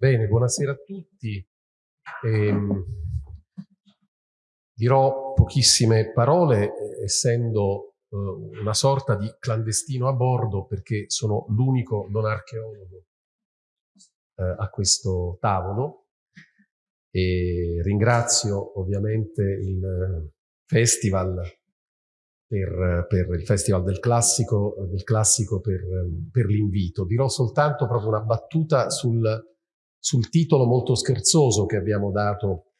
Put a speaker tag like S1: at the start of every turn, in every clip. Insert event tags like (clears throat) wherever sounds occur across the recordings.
S1: Bene, buonasera a tutti. Ehm, dirò pochissime parole, eh, essendo eh, una sorta di clandestino a bordo, perché sono l'unico non archeologo eh, a questo tavolo. E ringrazio ovviamente il festival per, per, il Festival del Classico, del classico per, per l'invito. Dirò soltanto proprio una battuta sul sul titolo molto scherzoso che abbiamo dato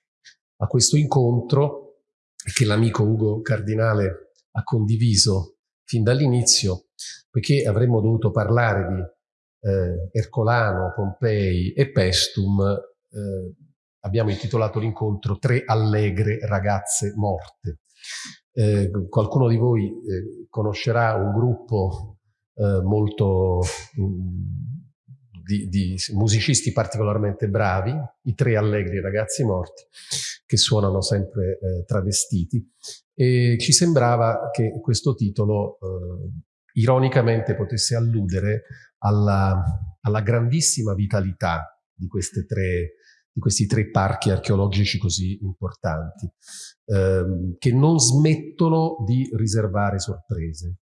S1: a questo incontro e che l'amico Ugo Cardinale ha condiviso fin dall'inizio, perché avremmo dovuto parlare di eh, Ercolano, Pompei e Pestum, eh, abbiamo intitolato l'incontro Tre allegre ragazze morte. Eh, qualcuno di voi eh, conoscerà un gruppo eh, molto mh, mm, di, di, musicisti particolarmente bravi, i tre allegri ragazzi morti, che suonano sempre eh, travestiti. E ci sembrava che questo titolo eh, ironicamente potesse alludere alla, alla grandissima vitalità di, tre, di, questi tre parchi archeologici così importanti, ehm, che non smettono di riservare sorprese.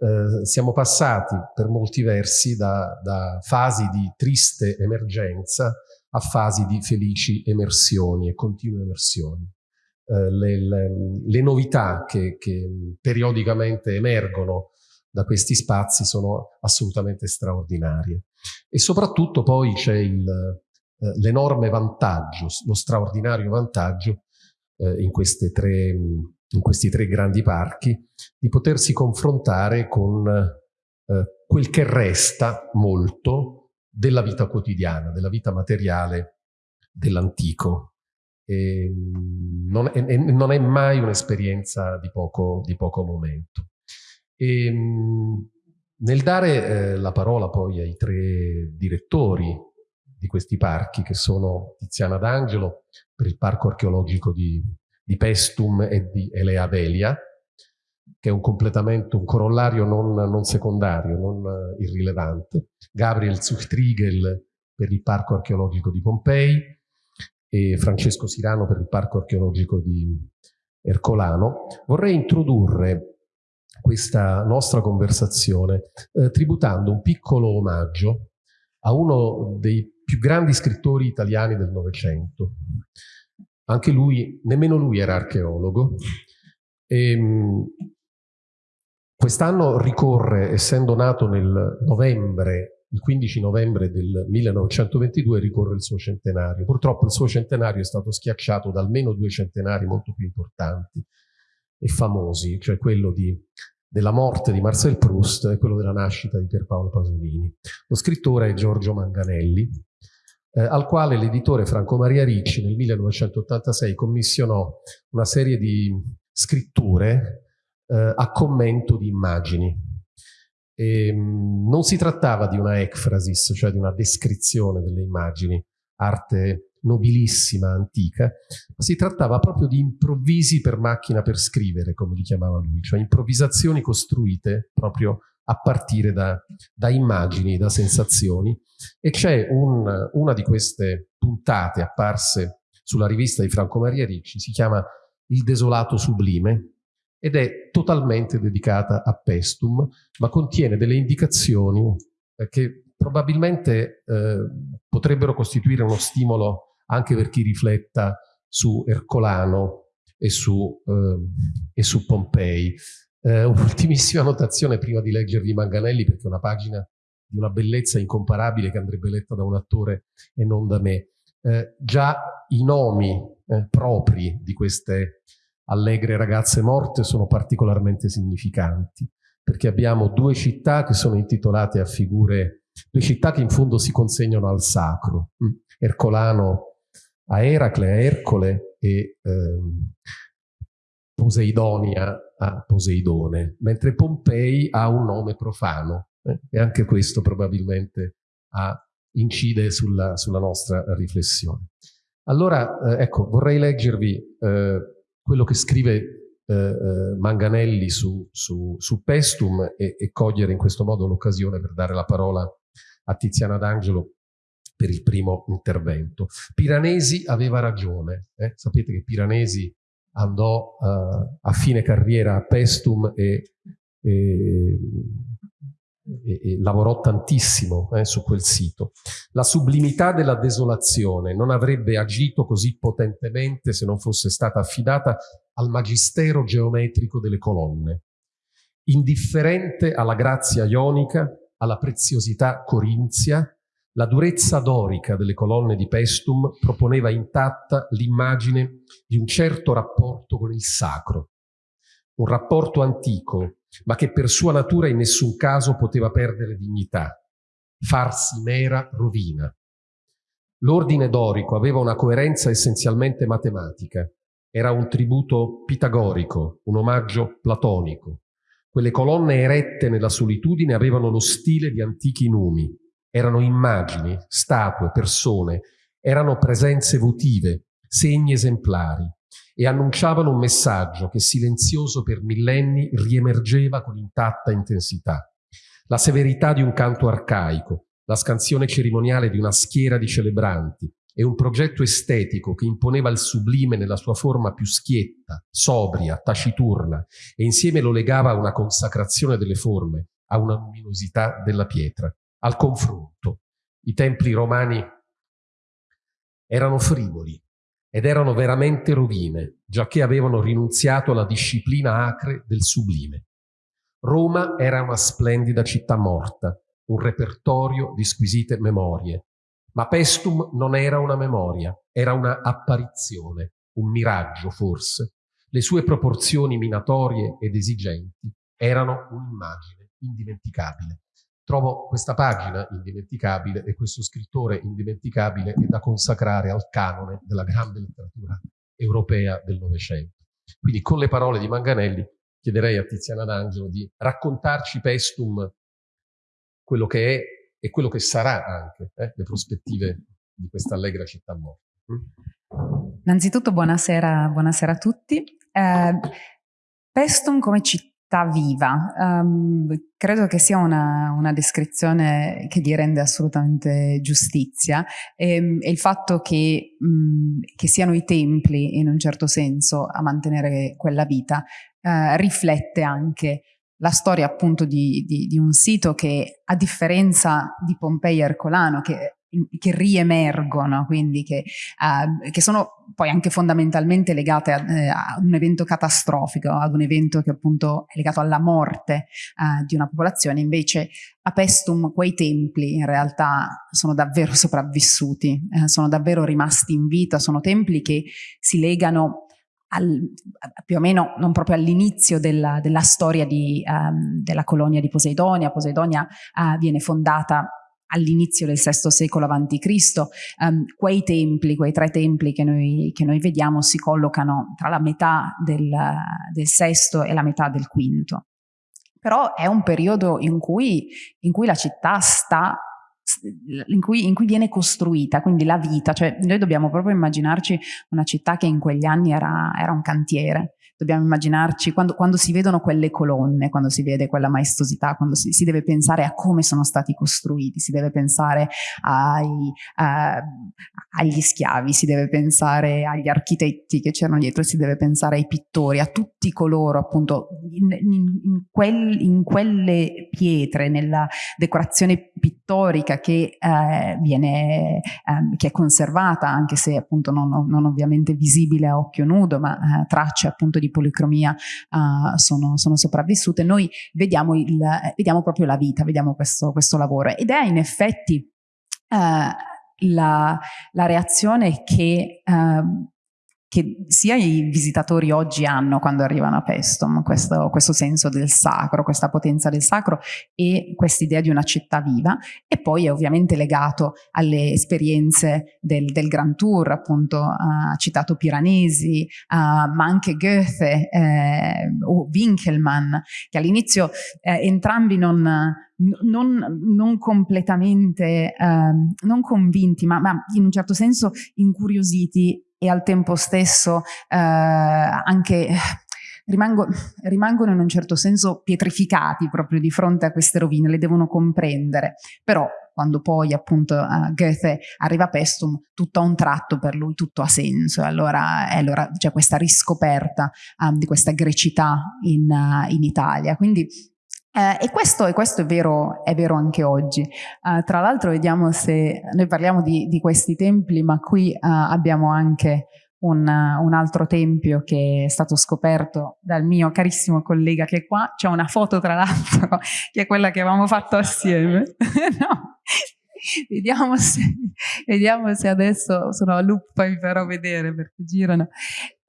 S1: Eh, siamo passati per molti versi da, da, fasi di triste emergenza a fasi di felici emersioni e continue emersioni. Eh, le, le, le, novità che, che, periodicamente emergono da questi spazi sono assolutamente straordinarie. E soprattutto poi c'è eh, l'enorme vantaggio, lo straordinario vantaggio eh, in queste tre in questi tre grandi parchi, di potersi confrontare con eh, quel che resta molto della vita quotidiana, della vita materiale dell'antico. Non, non, è mai un'esperienza di di poco momento. E, nel dare eh, la parola poi ai tre direttori di questi parchi, che sono Tiziana D'Angelo per il Parco Archeologico di di Pestum e di Elea Velia, che è un completamento, un corollario non, non secondario, non uh, irrilevante, Gabriel Zuchtriegel per il Parco Archeologico di Pompei e Francesco Sirano per il Parco Archeologico di Ercolano. Vorrei introdurre questa nostra conversazione eh, tributando un piccolo omaggio a uno dei più grandi scrittori italiani del Novecento, anche lui, nemmeno lui era archeologo. Ehm, quest'anno ricorre, essendo nato nel novembre, il 15 novembre del 1922, ricorre il suo centenario. Purtroppo il suo centenario è stato schiacciato da almeno due centenari molto più importanti e famosi, cioè quello di, della morte di Marcel Proust e quello della nascita di Pierpaolo Pasolini. Lo scrittore è Giorgio Manganelli, eh, al quale l'editore Franco Maria Ricci nel 1986 commissionò una serie di scritture eh, a commento di immagini. E, ehm, non si trattava di una ekphrasis, cioè di una descrizione delle immagini, arte nobilissima, antica, ma si trattava proprio di improvvisi per macchina per scrivere, come li chiamava lui, cioè improvvisazioni costruite proprio a partire da, da immagini, da sensazioni. E c'è un, una di queste puntate apparse sulla rivista di Franco Maria Ricci, si chiama Il desolato sublime, ed è totalmente dedicata a Pestum, ma contiene delle indicazioni eh, che probabilmente eh, potrebbero costituire uno stimolo anche per chi rifletta su Ercolano e su, eh, e su Pompei. Eh, (laughs) Un'ultimissima notazione prima di leggervi Manganelli, perché è una pagina di una bellezza incomparabile che andrebbe letta da un attore e non da me. Eh, già i nomi eh, propri di queste allegre ragazze morte sono particolarmente significanti, perché abbiamo due città che sono intitolate a figure, due città che in fondo si consegnano al sacro, mm. Ercolano a Eracle, a Ercole e ehm, Poseidonia a Poseidone, mentre Pompei ha un nome profano eh, e anche questo probabilmente ha, incide sulla, sulla, nostra riflessione. Allora, eh, ecco, vorrei leggervi eh, quello che scrive eh, eh, Manganelli su, su, su Pestum e, e, cogliere in questo modo l'occasione per dare la parola a Tiziana D'Angelo per il primo intervento. Piranesi aveva ragione, eh? sapete che Piranesi andò uh, a fine carriera a Pestum e, e, e, e lavorò tantissimo eh, su quel sito. La sublimità della desolazione non avrebbe agito così potentemente se non fosse stata affidata al magistero geometrico delle colonne. Indifferente alla grazia ionica, alla preziosità corinzia, la durezza dorica delle colonne di Pestum proponeva intatta l'immagine di un certo rapporto con il sacro, un rapporto antico, ma che per sua natura in nessun caso poteva perdere dignità, farsi mera rovina. L'ordine dorico aveva una coerenza essenzialmente matematica, era un tributo pitagorico, un omaggio platonico. Quelle colonne erette nella solitudine avevano lo stile di antichi numi, erano immagini, statue, persone, erano presenze votive, segni esemplari. E annunciavano un messaggio che silenzioso per millenni riemergeva con intatta intensità. La severità di un canto arcaico, la scansione cerimoniale di una schiera di celebranti e un progetto estetico che imponeva il sublime nella sua forma più schietta, sobria, taciturna e insieme lo legava a una consacrazione delle forme, a una luminosità della pietra al confronto. I templi romani erano frivoli ed erano veramente rovine, giacché avevano rinunziato alla disciplina acre del sublime. Roma era una splendida città morta, un repertorio di squisite memorie, ma Pestum non era una memoria, era una apparizione, un miraggio forse. Le sue proporzioni minatorie ed esigenti erano un'immagine indimenticabile. Trovo questa pagina indimenticabile e questo scrittore indimenticabile è da consacrare al canone della grande letteratura europea del Novecento. Quindi con le parole di Manganelli chiederei a Tiziana D'Angelo di raccontarci Pestum quello che è e quello che sarà anche, eh, le prospettive di questa allegra città morta.
S2: Innanzitutto buonasera, buonasera a tutti. Eh, Pestum come città viva. Um, credo che sia una, una, descrizione che gli rende assolutamente giustizia e, ehm, e il fatto che, mh, che, siano i templi in un certo senso a mantenere quella vita uh, riflette anche la storia appunto di, di, di, un sito che a differenza di Pompei Ercolano che che riemergono, quindi che, uh, che, sono poi anche fondamentalmente legate a, eh, a, un evento catastrofico, ad un evento che appunto è legato alla morte uh, di una popolazione, invece a Pestum quei templi in realtà sono davvero (laughs) sopravvissuti, eh, sono davvero rimasti in vita, sono templi che si legano al, più o meno non proprio all'inizio della, della, storia di, um, della colonia di Poseidonia. Poseidonia uh, viene fondata all'inizio del VI secolo a.C. Um, quei templi, quei tre templi che noi, che noi, vediamo si collocano tra la metà del, del VI e la metà del V. Però è un periodo in cui, in cui la città sta in cui, in cui, viene costruita, quindi la vita, cioè noi dobbiamo proprio immaginarci una città che in quegli anni era, era un cantiere, dobbiamo immaginarci, quando, quando, si vedono quelle colonne, quando si vede quella maestosità, quando si, si deve pensare a come sono stati costruiti, si deve pensare ai, a, agli schiavi, si deve pensare agli architetti che c'erano dietro, si deve pensare ai pittori, a tutti coloro appunto in, in, in, quel, in quelle pietre, nella decorazione pittorica che, eh, viene, eh, che è conservata, anche se appunto non, non ovviamente visibile a occhio nudo, ma eh, tracce appunto di di policromia uh, sono, sono, sopravvissute, noi vediamo, il, vediamo, proprio la vita, vediamo questo, questo lavoro. Ed è in effetti uh, la, la, reazione che uh, che sia i visitatori oggi hanno quando arrivano a Pestum, questo, questo senso del sacro, questa potenza del sacro e quest'idea di una città viva e poi è ovviamente legato alle esperienze del, del Grand Tour, appunto ha uh, citato Piranesi, uh, ma anche Goethe eh, o Winkelmann, che all'inizio eh, entrambi non, non, non, completamente eh, non convinti, ma, ma in un certo senso incuriositi e al tempo stesso eh, anche rimango, rimangono in un certo senso pietrificati proprio di fronte a queste rovine, le devono comprendere, però quando poi appunto uh, Goethe arriva a Pestum, tutto a un tratto per lui tutto ha senso, e allora, allora c'è questa riscoperta um, di questa grecità in, uh, in Italia. Quindi eh, e, questo, e, questo, è vero, è vero anche oggi. Uh, tra l'altro vediamo se noi parliamo di, di questi templi, ma qui uh, abbiamo anche un, un, altro tempio che è stato scoperto dal mio carissimo collega che è qua. C'è una foto tra l'altro (laughs) che è quella che avevamo fatto assieme. (laughs) no. Vediamo se, vediamo se adesso sono a loop, poi vi farò vedere perché girano.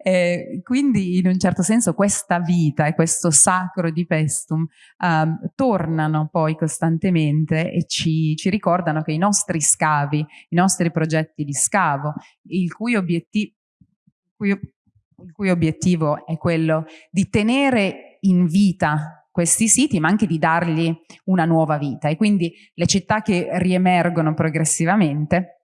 S2: Eh, quindi in un certo senso questa vita e questo sacro di Pestum um, tornano poi costantemente e ci, ci, ricordano che i nostri scavi, i nostri progetti di scavo, il cui, obiettivo, cui, il cui obiettivo è quello di tenere in vita questi siti, ma anche di dargli una nuova vita. E quindi le città che riemergono progressivamente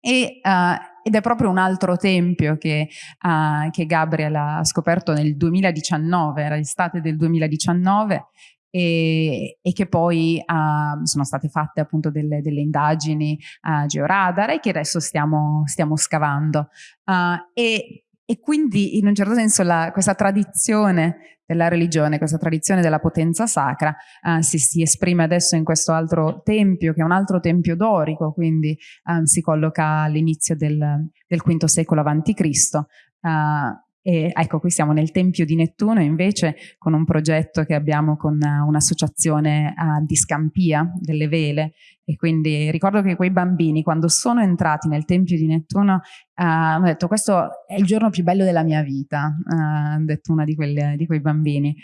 S2: e, uh, ed è proprio un altro tempio che, uh, che Gabriel ha scoperto nel 2019, era l'estate del 2019, e, e, che poi uh, sono state fatte appunto delle, delle indagini uh, georadar e che adesso stiamo, stiamo scavando. Uh, e, e, quindi in un certo senso la, questa tradizione della religione, questa tradizione della potenza sacra uh, si, si, esprime adesso in questo altro tempio, che è un altro tempio dorico, quindi um, si colloca all'inizio del, del V secolo a.C., uh, e ecco, qui siamo nel Tempio di Nettuno invece con un progetto che abbiamo con un'associazione uh, di Scampia delle vele e quindi ricordo che quei bambini quando sono entrati nel Tempio di Nettuno uh, hanno detto questo è il giorno più bello della mia vita, ha detto una di, quelle, di quei bambini.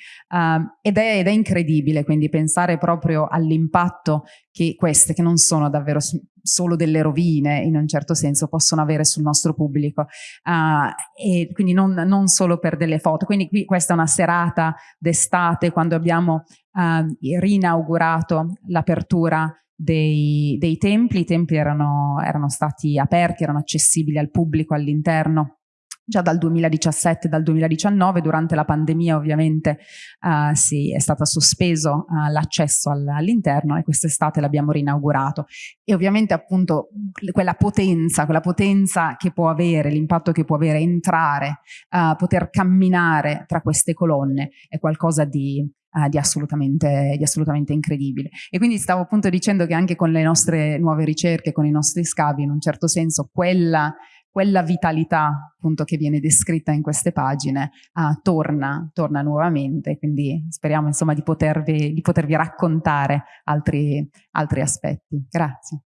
S2: Ed è, ed, è, incredibile quindi pensare proprio all'impatto che queste, che non sono davvero solo delle rovine in un certo senso possono avere sul nostro pubblico uh, e quindi non, non, solo per delle foto quindi qui questa è una serata d'estate quando abbiamo uh, rinaugurato l'apertura dei, dei, templi, i templi erano, erano stati aperti, erano accessibili al pubblico all'interno già dal 2017 dal 2019 durante la pandemia ovviamente uh, sì, è stato sospeso uh, l'accesso all all'interno e quest'estate l'abbiamo rinaugurato. E ovviamente appunto quella potenza quella potenza che può avere l'impatto che può avere entrare uh, poter camminare tra queste colonne è qualcosa di Uh, di, assolutamente, di, assolutamente, incredibile. E quindi stavo appunto dicendo che anche con le nostre nuove ricerche, con i nostri scavi, in un certo senso, quella quella vitalità appunto che viene descritta in queste pagine uh, torna, torna nuovamente, quindi speriamo insomma di potervi, di potervi raccontare altri, altri, aspetti. Grazie.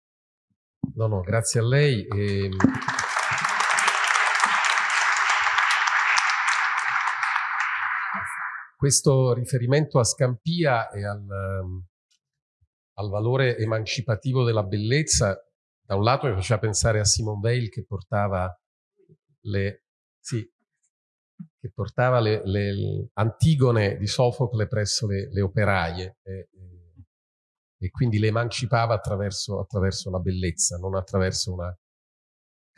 S1: No, no, grazie a lei. E... questo riferimento a Scampia e al, al valore emancipativo della bellezza da un lato mi faceva pensare a Simone Weil che portava le, sì, che portava le, le Antigone di Sofocle presso le, le operaie e, e, quindi le emancipava attraverso, attraverso, la bellezza, non attraverso una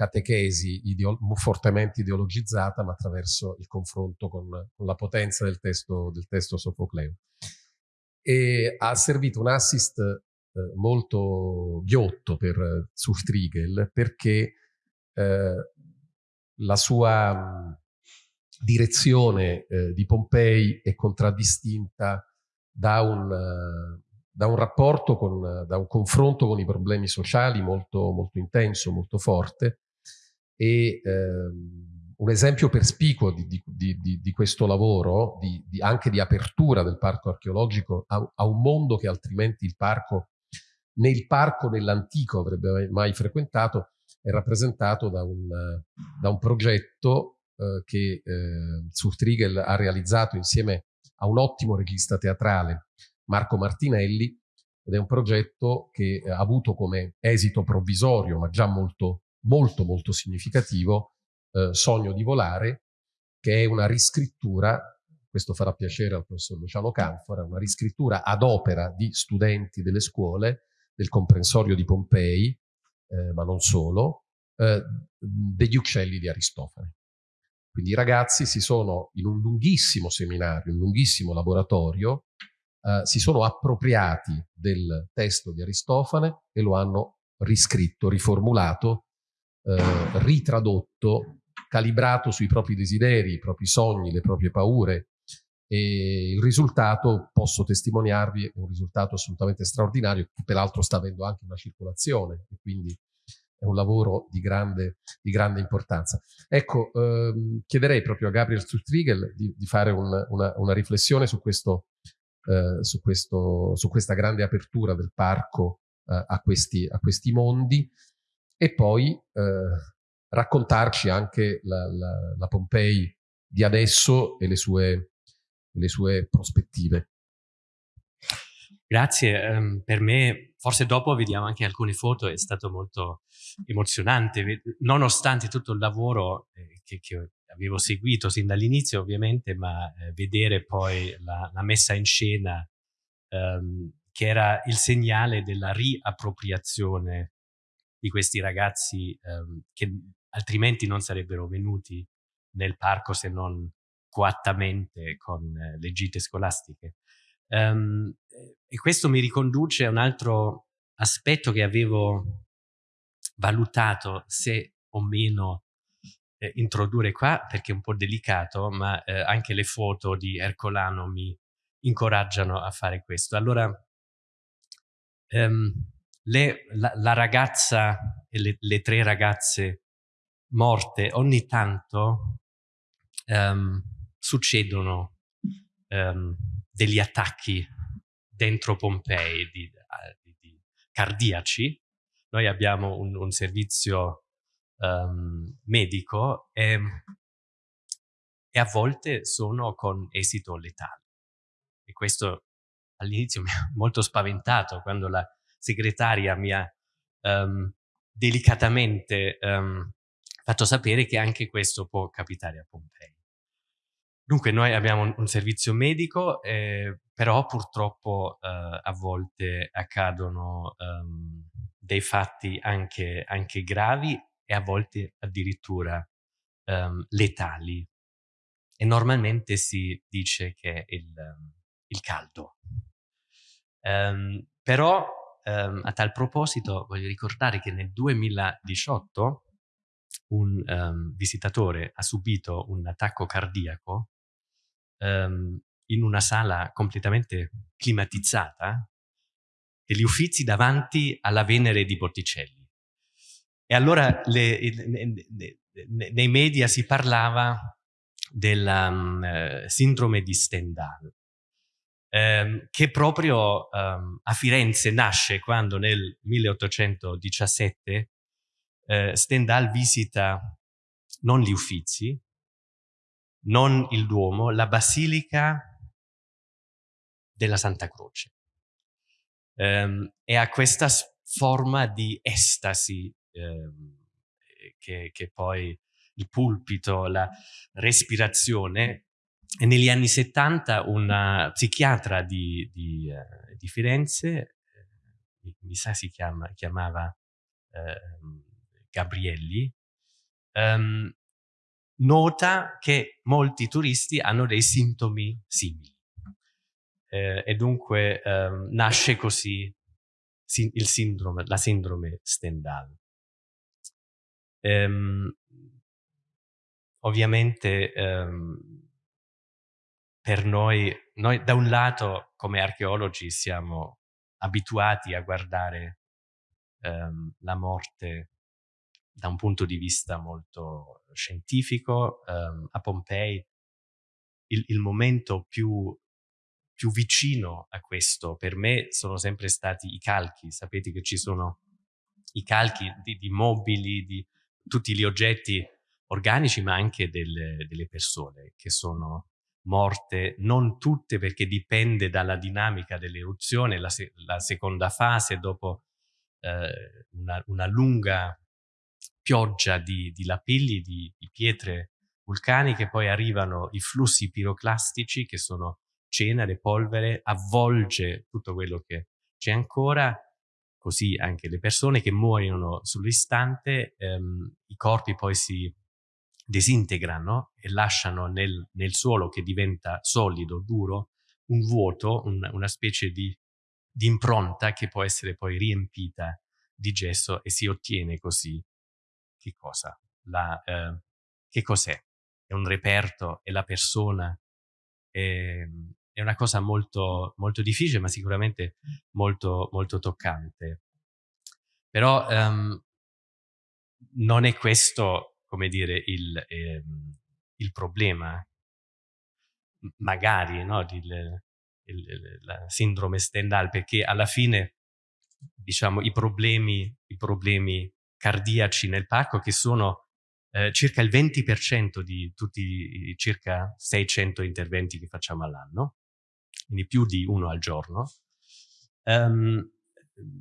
S1: catechesi ideo, fortemente ideologizzata, ma attraverso il confronto con, con la potenza del testo, del testo sofocleo. E ha servito un assist eh, molto ghiotto per Zuftriegel perché eh, la sua direzione eh, di Pompei è contraddistinta da un, da un rapporto, con, da un confronto con i problemi sociali molto, molto intenso, molto forte e ehm, un esempio perspicuo di, di, di, di questo lavoro, anche di apertura del parco archeologico a, a, un mondo che altrimenti il parco nel parco dell'antico avrebbe mai frequentato, è rappresentato da un, da un progetto eh, che eh, Zurtriegel ha realizzato insieme a un ottimo regista teatrale, Marco Martinelli, ed è un progetto che ha avuto come esito provvisorio, ma già molto, molto, molto significativo, eh, Sogno di volare, che è una riscrittura, questo farà piacere al professor Luciano Canfora, una riscrittura ad opera di studenti delle scuole del comprensorio di Pompei, eh, ma non solo, eh, degli uccelli di Aristofane. Quindi i ragazzi si sono in un lunghissimo seminario, un lunghissimo laboratorio, eh, si sono appropriati del testo di Aristofane e lo hanno riscritto, riformulato, eh, ritradotto, calibrato sui propri desideri, i propri sogni, le proprie paure. E il risultato, posso testimoniarvi, è un risultato assolutamente straordinario, che peraltro sta avendo anche una circolazione, e quindi è un lavoro di grande, di grande importanza. Ecco, ehm, chiederei proprio a Gabriel Strutrigel di, di fare un, una, una, riflessione su, questo, eh, su, questo, su, questa grande apertura del parco eh, a, questi, a, questi, mondi e poi eh, raccontarci anche la, la, la, Pompei di adesso e le sue, le sue prospettive.
S3: Grazie, um, per me forse dopo vediamo anche alcune foto, è stato molto emozionante, nonostante tutto il lavoro eh, che, che, avevo seguito sin dall'inizio ovviamente, ma eh, vedere poi la, la, messa in scena um, che era il segnale della riappropriazione di questi ragazzi um, che altrimenti non sarebbero venuti nel parco se non coattamente con eh, le gite scolastiche. Um, e questo mi riconduce a un altro aspetto che avevo valutato se o meno eh, introdurre qua, perché è un po' delicato, ma eh, anche le foto di Ercolano mi incoraggiano a fare questo. Allora, um, le, la, la, ragazza e le, le, tre ragazze morte ogni tanto um, succedono um, degli attacchi dentro Pompei di, di, di cardiaci. Noi abbiamo un, un servizio um, medico e, e, a volte sono con esito letale. E questo all'inizio mi ha molto spaventato quando la segretaria mi ha um, delicatamente um, fatto sapere che anche questo può capitare a Pompei. Dunque noi abbiamo un, servizio medico, eh, però purtroppo eh, a volte accadono um, dei fatti anche, anche, gravi e a volte addirittura letali. E normalmente si dice che il, il caldo. Um, però a tal proposito voglio ricordare che nel 2018 un visitatore ha subito un attacco cardiaco um, in una sala completamente climatizzata degli uffizi davanti alla Venere di Botticelli. E allora le, le, le, nei media si parlava della um, sindrome di Stendhal, um, che proprio um, a Firenze nasce quando nel 1817 uh, Stendhal visita non gli uffizi, non il Duomo, la Basilica della Santa Croce. Um, e ha questa forma di estasi um, che, che, poi il pulpito, la respirazione. E negli anni 70 una psichiatra di, di, uh, di Firenze, uh, mi sa si chiama, chiamava uh, Gabrielli, um, nota che molti turisti hanno dei sintomi simili. Eh, e dunque eh, nasce così sindrome, la sindrome Stendhal. Ehm, ovviamente ehm, per noi, noi da un lato come archeologi siamo abituati a guardare ehm, la morte da un punto di vista molto scientifico. Um, a Pompei il, il momento più, più, vicino a questo per me sono sempre stati i calchi. Sapete che ci sono i calchi di, di mobili, di tutti gli oggetti organici, ma anche delle, delle persone che sono morte, non tutte perché dipende dalla dinamica dell'eruzione, la, se la, seconda fase dopo eh, una, una, lunga pioggia di, di lapilli, di, di pietre vulcaniche, poi arrivano i flussi piroclastici che sono cenere, polvere, avvolge tutto quello che c'è ancora, così anche le persone che muoiono sull'istante, ehm, i corpi poi si disintegrano e lasciano nel, nel, suolo che diventa solido, duro, un vuoto, un, una specie di, di, impronta che può essere poi riempita di gesso e si ottiene così che cosa? La, eh, che cos'è? È un reperto, è la persona, è, è una cosa molto, molto difficile, ma sicuramente molto, molto toccante. Però um, non è questo, come dire, il, eh, il problema. Magari, no, il, il, la sindrome Stendhal, perché alla fine, diciamo, i problemi, i problemi cardiaci nel parco, che sono eh, circa il 20% di tutti i circa 600 interventi che facciamo all'anno, quindi più di uno al giorno, um,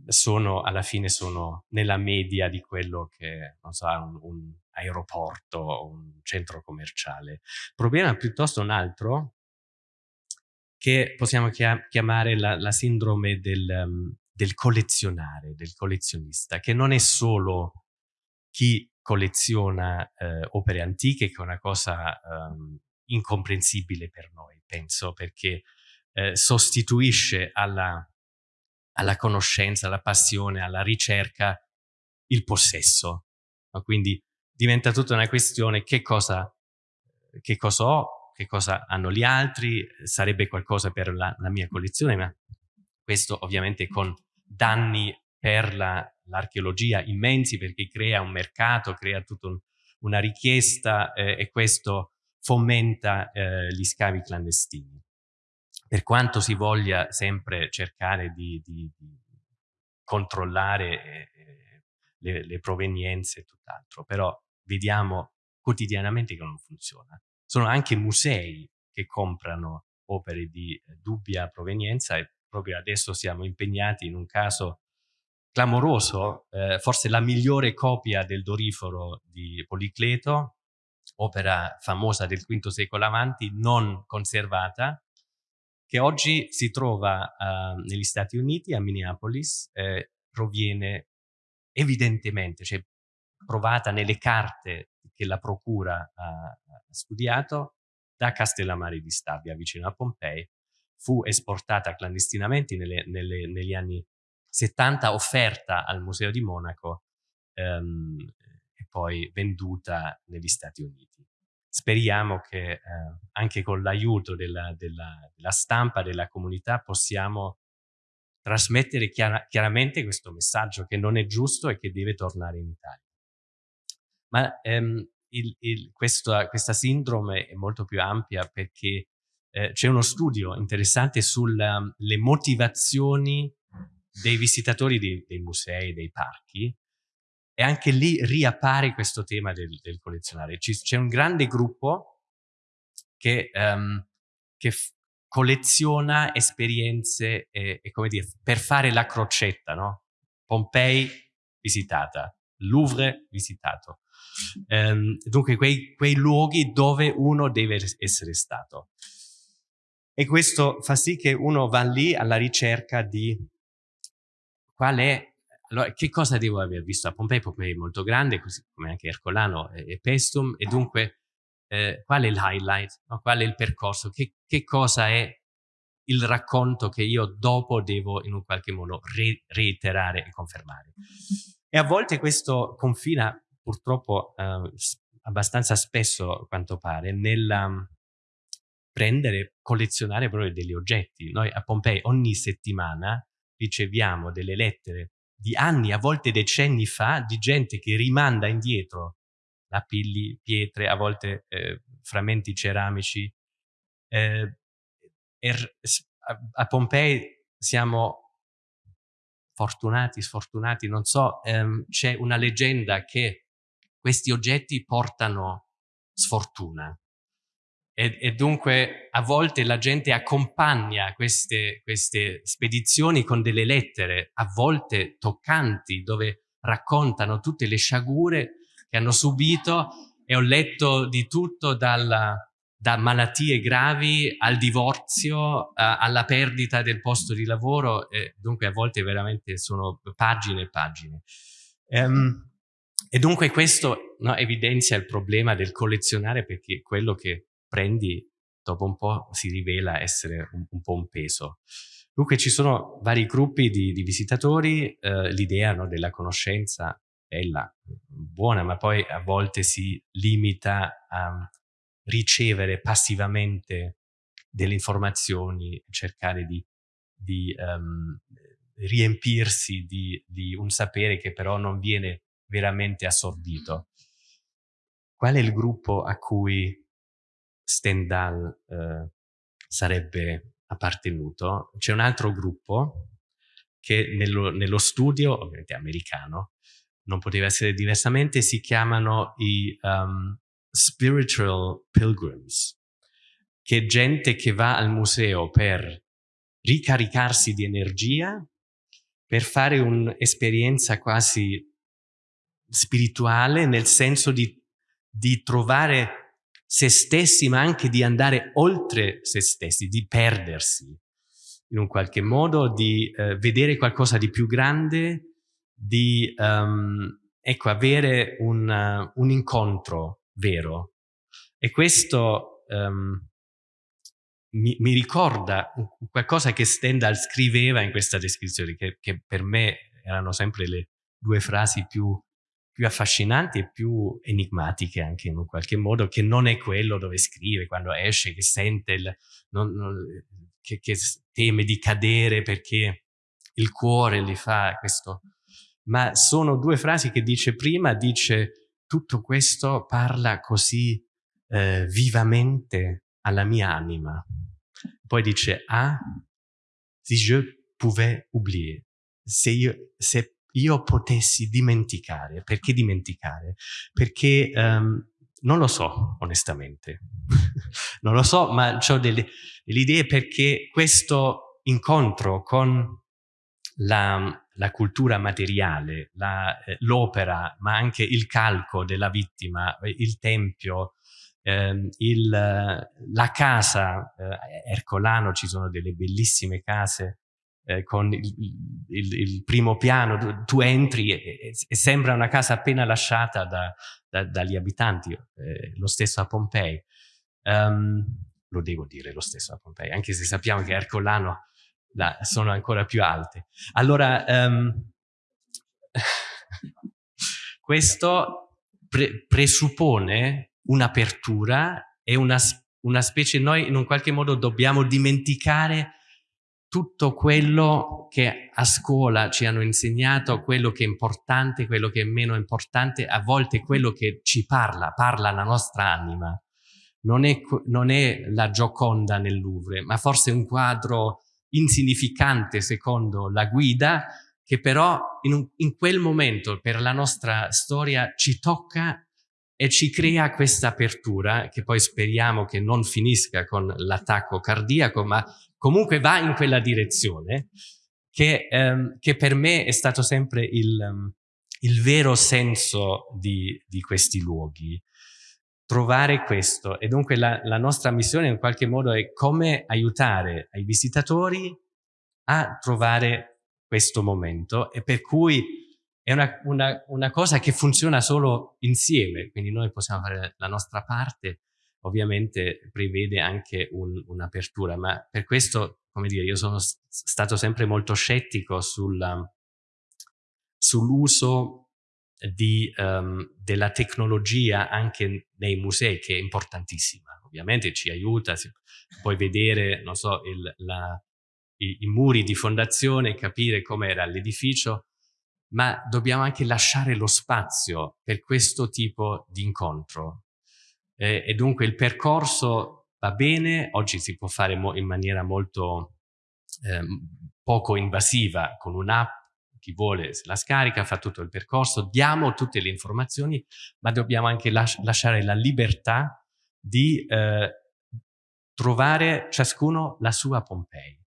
S3: sono alla fine sono nella media di quello che non so, un, un aeroporto o un centro commerciale. Il problema è piuttosto un altro che possiamo chiamare la, la sindrome del, um, del collezionare, del collezionista, che non è solo chi colleziona eh, opere antiche, che è una cosa um, incomprensibile per noi, penso, perché eh, sostituisce alla, alla, conoscenza, alla passione, alla ricerca il possesso. No? Quindi diventa tutta una questione che cosa, che cosa ho, che cosa hanno gli altri, sarebbe qualcosa per la, la mia collezione, ma questo ovviamente con danni per l'archeologia la, immensi perché crea un mercato, crea tutta un, una richiesta eh, e questo fomenta eh, gli scavi clandestini per quanto si voglia sempre cercare di, di, di controllare eh, le, le, provenienze e tutt'altro, però vediamo quotidianamente che non funziona. Sono anche musei che comprano opere di eh, dubbia provenienza e proprio adesso siamo impegnati in un caso clamoroso, eh, forse la migliore copia del Doriforo di Policleto, opera famosa del V secolo avanti, non conservata, che oggi si trova uh, negli Stati Uniti, a Minneapolis, eh, proviene evidentemente, cioè provata nelle carte che la procura ha studiato, da Castellammare di Stabia, vicino a Pompei, fu esportata clandestinamente nelle, nelle, negli anni 70, offerta al Museo di Monaco ehm, e poi venduta negli Stati Uniti speriamo che eh, anche con l'aiuto della, della, della, stampa, della comunità, possiamo trasmettere chiara, chiaramente questo messaggio che non è giusto e che deve tornare in Italia. Ma ehm, il, il, questo, questa sindrome è molto più ampia perché eh, c'è uno studio interessante sulle motivazioni dei visitatori dei, dei musei, dei parchi, e anche lì riappare questo tema del, del collezionare. C'è un grande gruppo che, um, che colleziona esperienze e, e, come dire, per fare la crocetta, no? Pompei visitata, Louvre visitato. Um, dunque quei, quei luoghi dove uno deve essere stato. E questo fa sì che uno va lì alla ricerca di qual è allora, che cosa devo aver visto a Pompei? Pompei è molto grande, così come anche Ercolano e, Pestum, e dunque eh, qual è il highlight? No? Qual è il percorso? Che, che, cosa è il racconto che io dopo devo in un qualche modo re reiterare e confermare? E a volte questo confina purtroppo eh, abbastanza spesso, a quanto pare, nel um, prendere, collezionare proprio degli oggetti. Noi a Pompei ogni settimana riceviamo delle lettere di anni, a volte decenni fa, di gente che rimanda indietro lapilli, pietre, a volte eh, frammenti ceramici. Eh, er, a Pompei siamo fortunati, sfortunati, non so, ehm, c'è una leggenda che questi oggetti portano sfortuna. E, e, dunque a volte la gente accompagna queste, queste spedizioni con delle lettere, a volte toccanti, dove raccontano tutte le sciagure che hanno subito e ho letto di tutto dalla, da malattie gravi al divorzio, a, alla perdita del posto di lavoro, e dunque a volte veramente sono pagine e pagine. Um, e dunque questo no, evidenzia il problema del collezionare perché quello che prendi dopo un po' si rivela essere un, un po' un peso. Dunque ci sono vari gruppi di, di visitatori, eh, l'idea no, della conoscenza bella, buona, ma poi a volte si limita a ricevere passivamente delle informazioni, cercare di, di um, riempirsi di, di, un sapere che però non viene veramente assorbito. Qual è il gruppo a cui Stendhal eh, sarebbe appartenuto? C'è un altro gruppo che nello, nello studio, ovviamente americano, non poteva essere diversamente, si chiamano i um, spiritual pilgrims, che è gente che va al museo per ricaricarsi di energia, per fare un'esperienza quasi spirituale, nel senso di, di trovare se stessi, ma anche di andare oltre se stessi, di perdersi in un qualche modo, di eh, vedere qualcosa di più grande, di um, ecco, avere un, uh, un, incontro vero. E questo um, mi, mi, ricorda qualcosa che Stendhal scriveva in questa descrizione, che, che per me erano sempre le due frasi più, più, affascinanti e più enigmatiche anche in un qualche modo, che non è quello dove scrive quando esce, che sente, il, non, non, che, che teme di cadere perché il cuore gli fa questo ma sono due frasi che dice prima, dice tutto questo parla così eh, vivamente alla mia anima. Poi dice, ah, si je pouvais oublier, se io, se io potessi dimenticare. Perché dimenticare? Perché um, non lo so, onestamente. (laughs) non lo so, ma ho delle, delle idee perché questo incontro con la, la cultura materiale, eh, l'opera, ma anche il calco della vittima, il tempio, eh, il, la casa, eh, Ercolano ci sono delle bellissime case eh, con il, il, il, primo piano, tu, entri e, e, sembra una casa appena lasciata da, da, dagli abitanti, eh, lo stesso a Pompei. Um, lo devo dire lo stesso a Pompei, anche se sappiamo che Ercolano là, sono ancora più alte. Allora, um, (laughs) questo pre presuppone un'apertura e una, una specie, noi in un qualche modo dobbiamo dimenticare tutto quello che a scuola ci hanno insegnato, quello che è importante, quello che è meno importante, a volte quello che ci parla, parla la nostra anima. Non è, non è la Gioconda nel Louvre, ma forse un quadro insignificante secondo la guida, che però in, un, in quel momento per la nostra storia ci tocca e ci crea questa apertura che poi speriamo che non finisca con l'attacco cardiaco, ma comunque va in quella direzione, che, ehm, che per me è stato sempre il, il vero senso di, di questi luoghi. Trovare questo. E dunque la, la, nostra missione in qualche modo è come aiutare i visitatori a trovare questo momento e per cui è una, una, una cosa che funziona solo insieme, quindi noi possiamo fare la nostra parte, ovviamente prevede anche un, un'apertura, ma per questo, come dire, io sono stato sempre molto scettico sull'uso di, um, della tecnologia anche nei musei, che è importantissima. Ovviamente ci aiuta, si, puoi vedere, non so, il, la, i, i, muri di fondazione, capire com'era l'edificio, ma dobbiamo anche lasciare lo spazio per questo tipo di incontro. Eh, e dunque il percorso va bene, oggi si può fare in maniera molto eh, poco invasiva con un'app chi vuole la scarica, fa tutto il percorso, diamo tutte le informazioni, ma dobbiamo anche las lasciare la libertà di eh, trovare ciascuno la sua Pompei.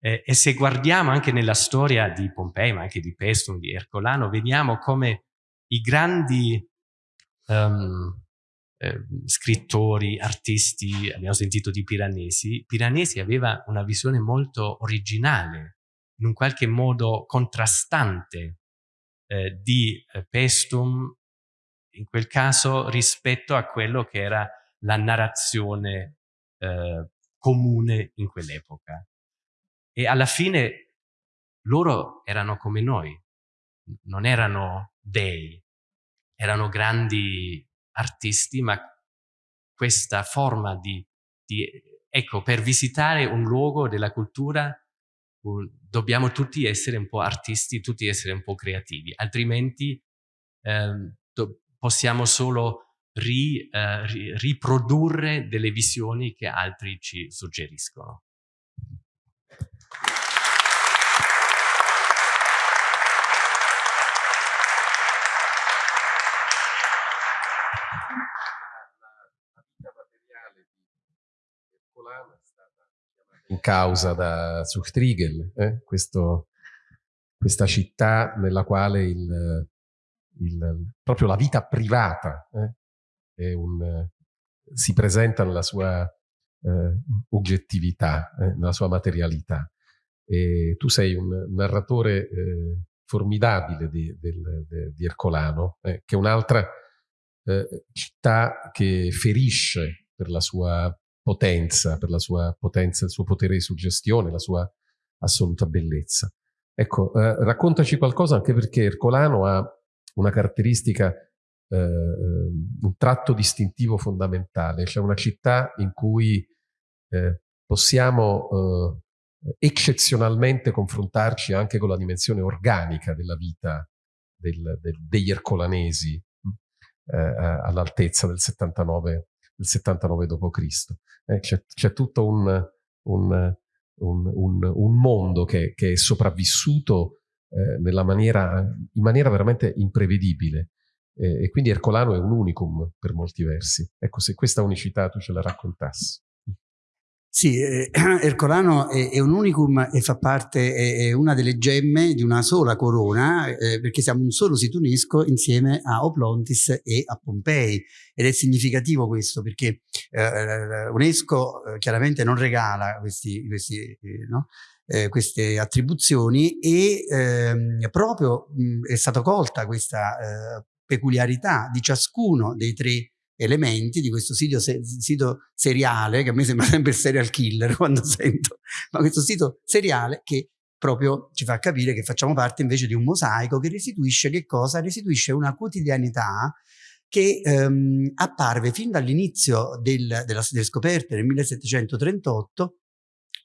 S3: Eh, e se guardiamo anche nella storia di Pompei, ma anche di Pestum, di Ercolano, vediamo come i grandi um, eh, scrittori, artisti, abbiamo sentito di Piranesi, Piranesi aveva una visione molto originale in un qualche modo contrastante eh, di eh, Pestum, in quel caso rispetto a quello che era la narrazione eh, comune in quell'epoca. E alla fine loro erano come noi, non erano dei, erano grandi artisti, ma questa forma di, di ecco, per visitare un luogo della cultura dobbiamo tutti essere un po' artisti, tutti essere un po' creativi, altrimenti eh, possiamo solo ri, eh, ri, riprodurre delle visioni che altri ci suggeriscono.
S1: In causa da Zuchtriegel, eh? Questo, questa città nella quale il, il, proprio la vita privata eh? un, si presenta nella sua eh, oggettività, eh, nella sua materialità. E tu sei un narratore eh, formidabile di, del, de, di Ercolano, eh, che è un'altra città che ferisce per la sua potenza, per la sua potenza, il suo potere di suggestione, la sua assoluta bellezza. Ecco, eh, raccontaci qualcosa anche perché Ercolano ha una caratteristica, eh, un tratto distintivo fondamentale, cioè una città in cui eh, possiamo eh, eccezionalmente confrontarci anche con la dimensione organica della vita del, del, degli ercolanesi eh, all'altezza del 79 del 79 d.C. Eh, c'è, tutto un, un, un, un mondo che, che, è sopravvissuto eh, maniera, in maniera veramente imprevedibile. E quindi Ercolano è un unicum per molti versi. Ecco, se questa unicità tu ce la raccontassi.
S4: Sì, eh, (clears throat) Ercolano è, è, un unicum e fa parte, è, è, una delle gemme di una sola corona, eh, perché siamo un solo sito UNESCO insieme a Oplontis e a Pompei. Ed è significativo questo, perché eh, UNESCO eh, chiaramente non regala questi, questi, eh, no? eh, queste attribuzioni e ehm, proprio mh, è stata colta questa peculiarità di ciascuno dei tre elementi di questo sito, se, sito seriale, che a me sembra (laughs) sempre il serial killer (laughs) quando sento, ma questo sito seriale che proprio ci fa capire che facciamo parte invece di un mosaico che restituisce che cosa? Restituisce una quotidianità che ehm, apparve fin dall'inizio del, delle scoperte nel 1738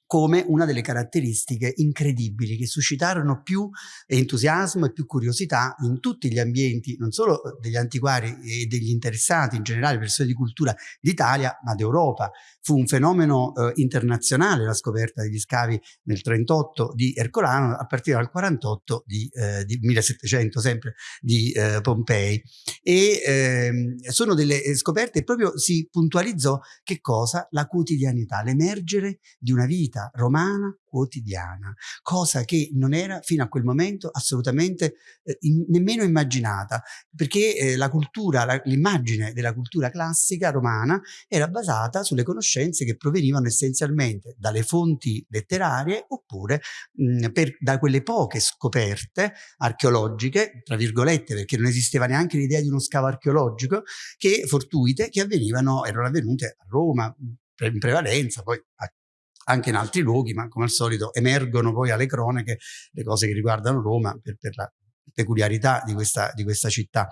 S4: come una delle caratteristiche incredibili che suscitarono più entusiasmo e più curiosità in tutti gli ambienti, non solo degli antiquari e degli interessati in generale, persone di cultura d'Italia, ma d'Europa. Fu un fenomeno eh, internazionale la scoperta degli scavi nel 38 di Ercolano, a partire dal 48 di, eh, di 1700 sempre di eh, Pompei. E ehm, sono delle scoperte proprio si puntualizzò che cosa? La quotidianità, l'emergere di una vita vita romana quotidiana, cosa che non era fino a quel momento assolutamente eh, in, nemmeno immaginata, perché eh, la cultura, l'immagine della cultura classica romana era basata sulle conoscenze che provenivano essenzialmente dalle fonti letterarie oppure mh, per, da quelle poche scoperte archeologiche, tra virgolette, perché non esisteva neanche l'idea di uno scavo archeologico, che fortuite che avvenivano, erano avvenute a Roma in prevalenza, poi a anche in altri luoghi, ma come al solito emergono poi alle cronache le cose che riguardano Roma per, per la peculiarità di questa, di questa città.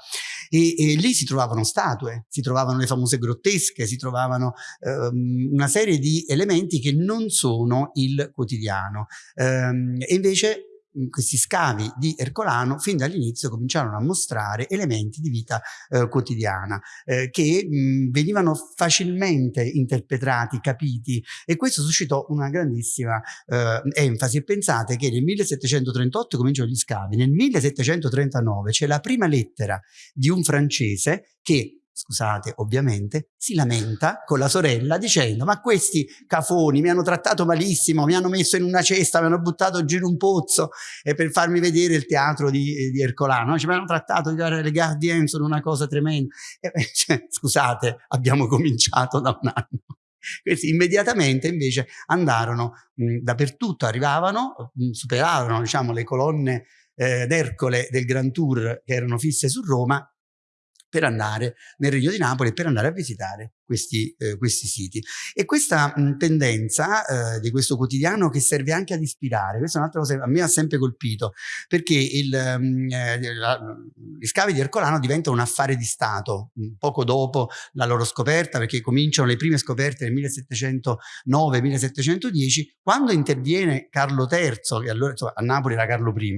S4: E, e, lì si trovavano statue, si trovavano le famose grottesche, si trovavano um, una serie di elementi che non sono il quotidiano. Um, e invece questi scavi di Ercolano fin dall'inizio cominciarono a mostrare elementi di vita eh, quotidiana eh, che mh, venivano facilmente interpretati, capiti. E questo suscitò una grandissima eh, enfasi. Pensate che nel 1738 cominciano gli scavi, nel 1739 c'è la prima lettera di un francese che scusate, ovviamente, si lamenta con la sorella dicendo ma questi cafoni mi hanno trattato malissimo, mi hanno messo in una cesta, mi hanno buttato giù in un pozzo eh, per farmi vedere il teatro di, di Ercolano, cioè, mi hanno trattato, le Gardien sono una cosa tremenda. Eh, (laughs) cioè, scusate, abbiamo cominciato da un anno. Questi immediatamente invece andarono mh, dappertutto, arrivavano, mh, superarono diciamo, le colonne eh, d'Ercole del Grand Tour che erano fisse su Roma per andare nel Regno di Napoli per andare a visitare questi, eh, questi siti. E questa mh, tendenza eh, di questo quotidiano che serve anche ad ispirare, questa è un'altra cosa che a me ha sempre colpito, perché il, mh, eh, la, gli scavi di Ercolano diventano un affare di Stato, poco dopo la loro scoperta, perché cominciano le prime scoperte nel 1709-1710, quando interviene Carlo III, che allora insomma, a Napoli era Carlo I,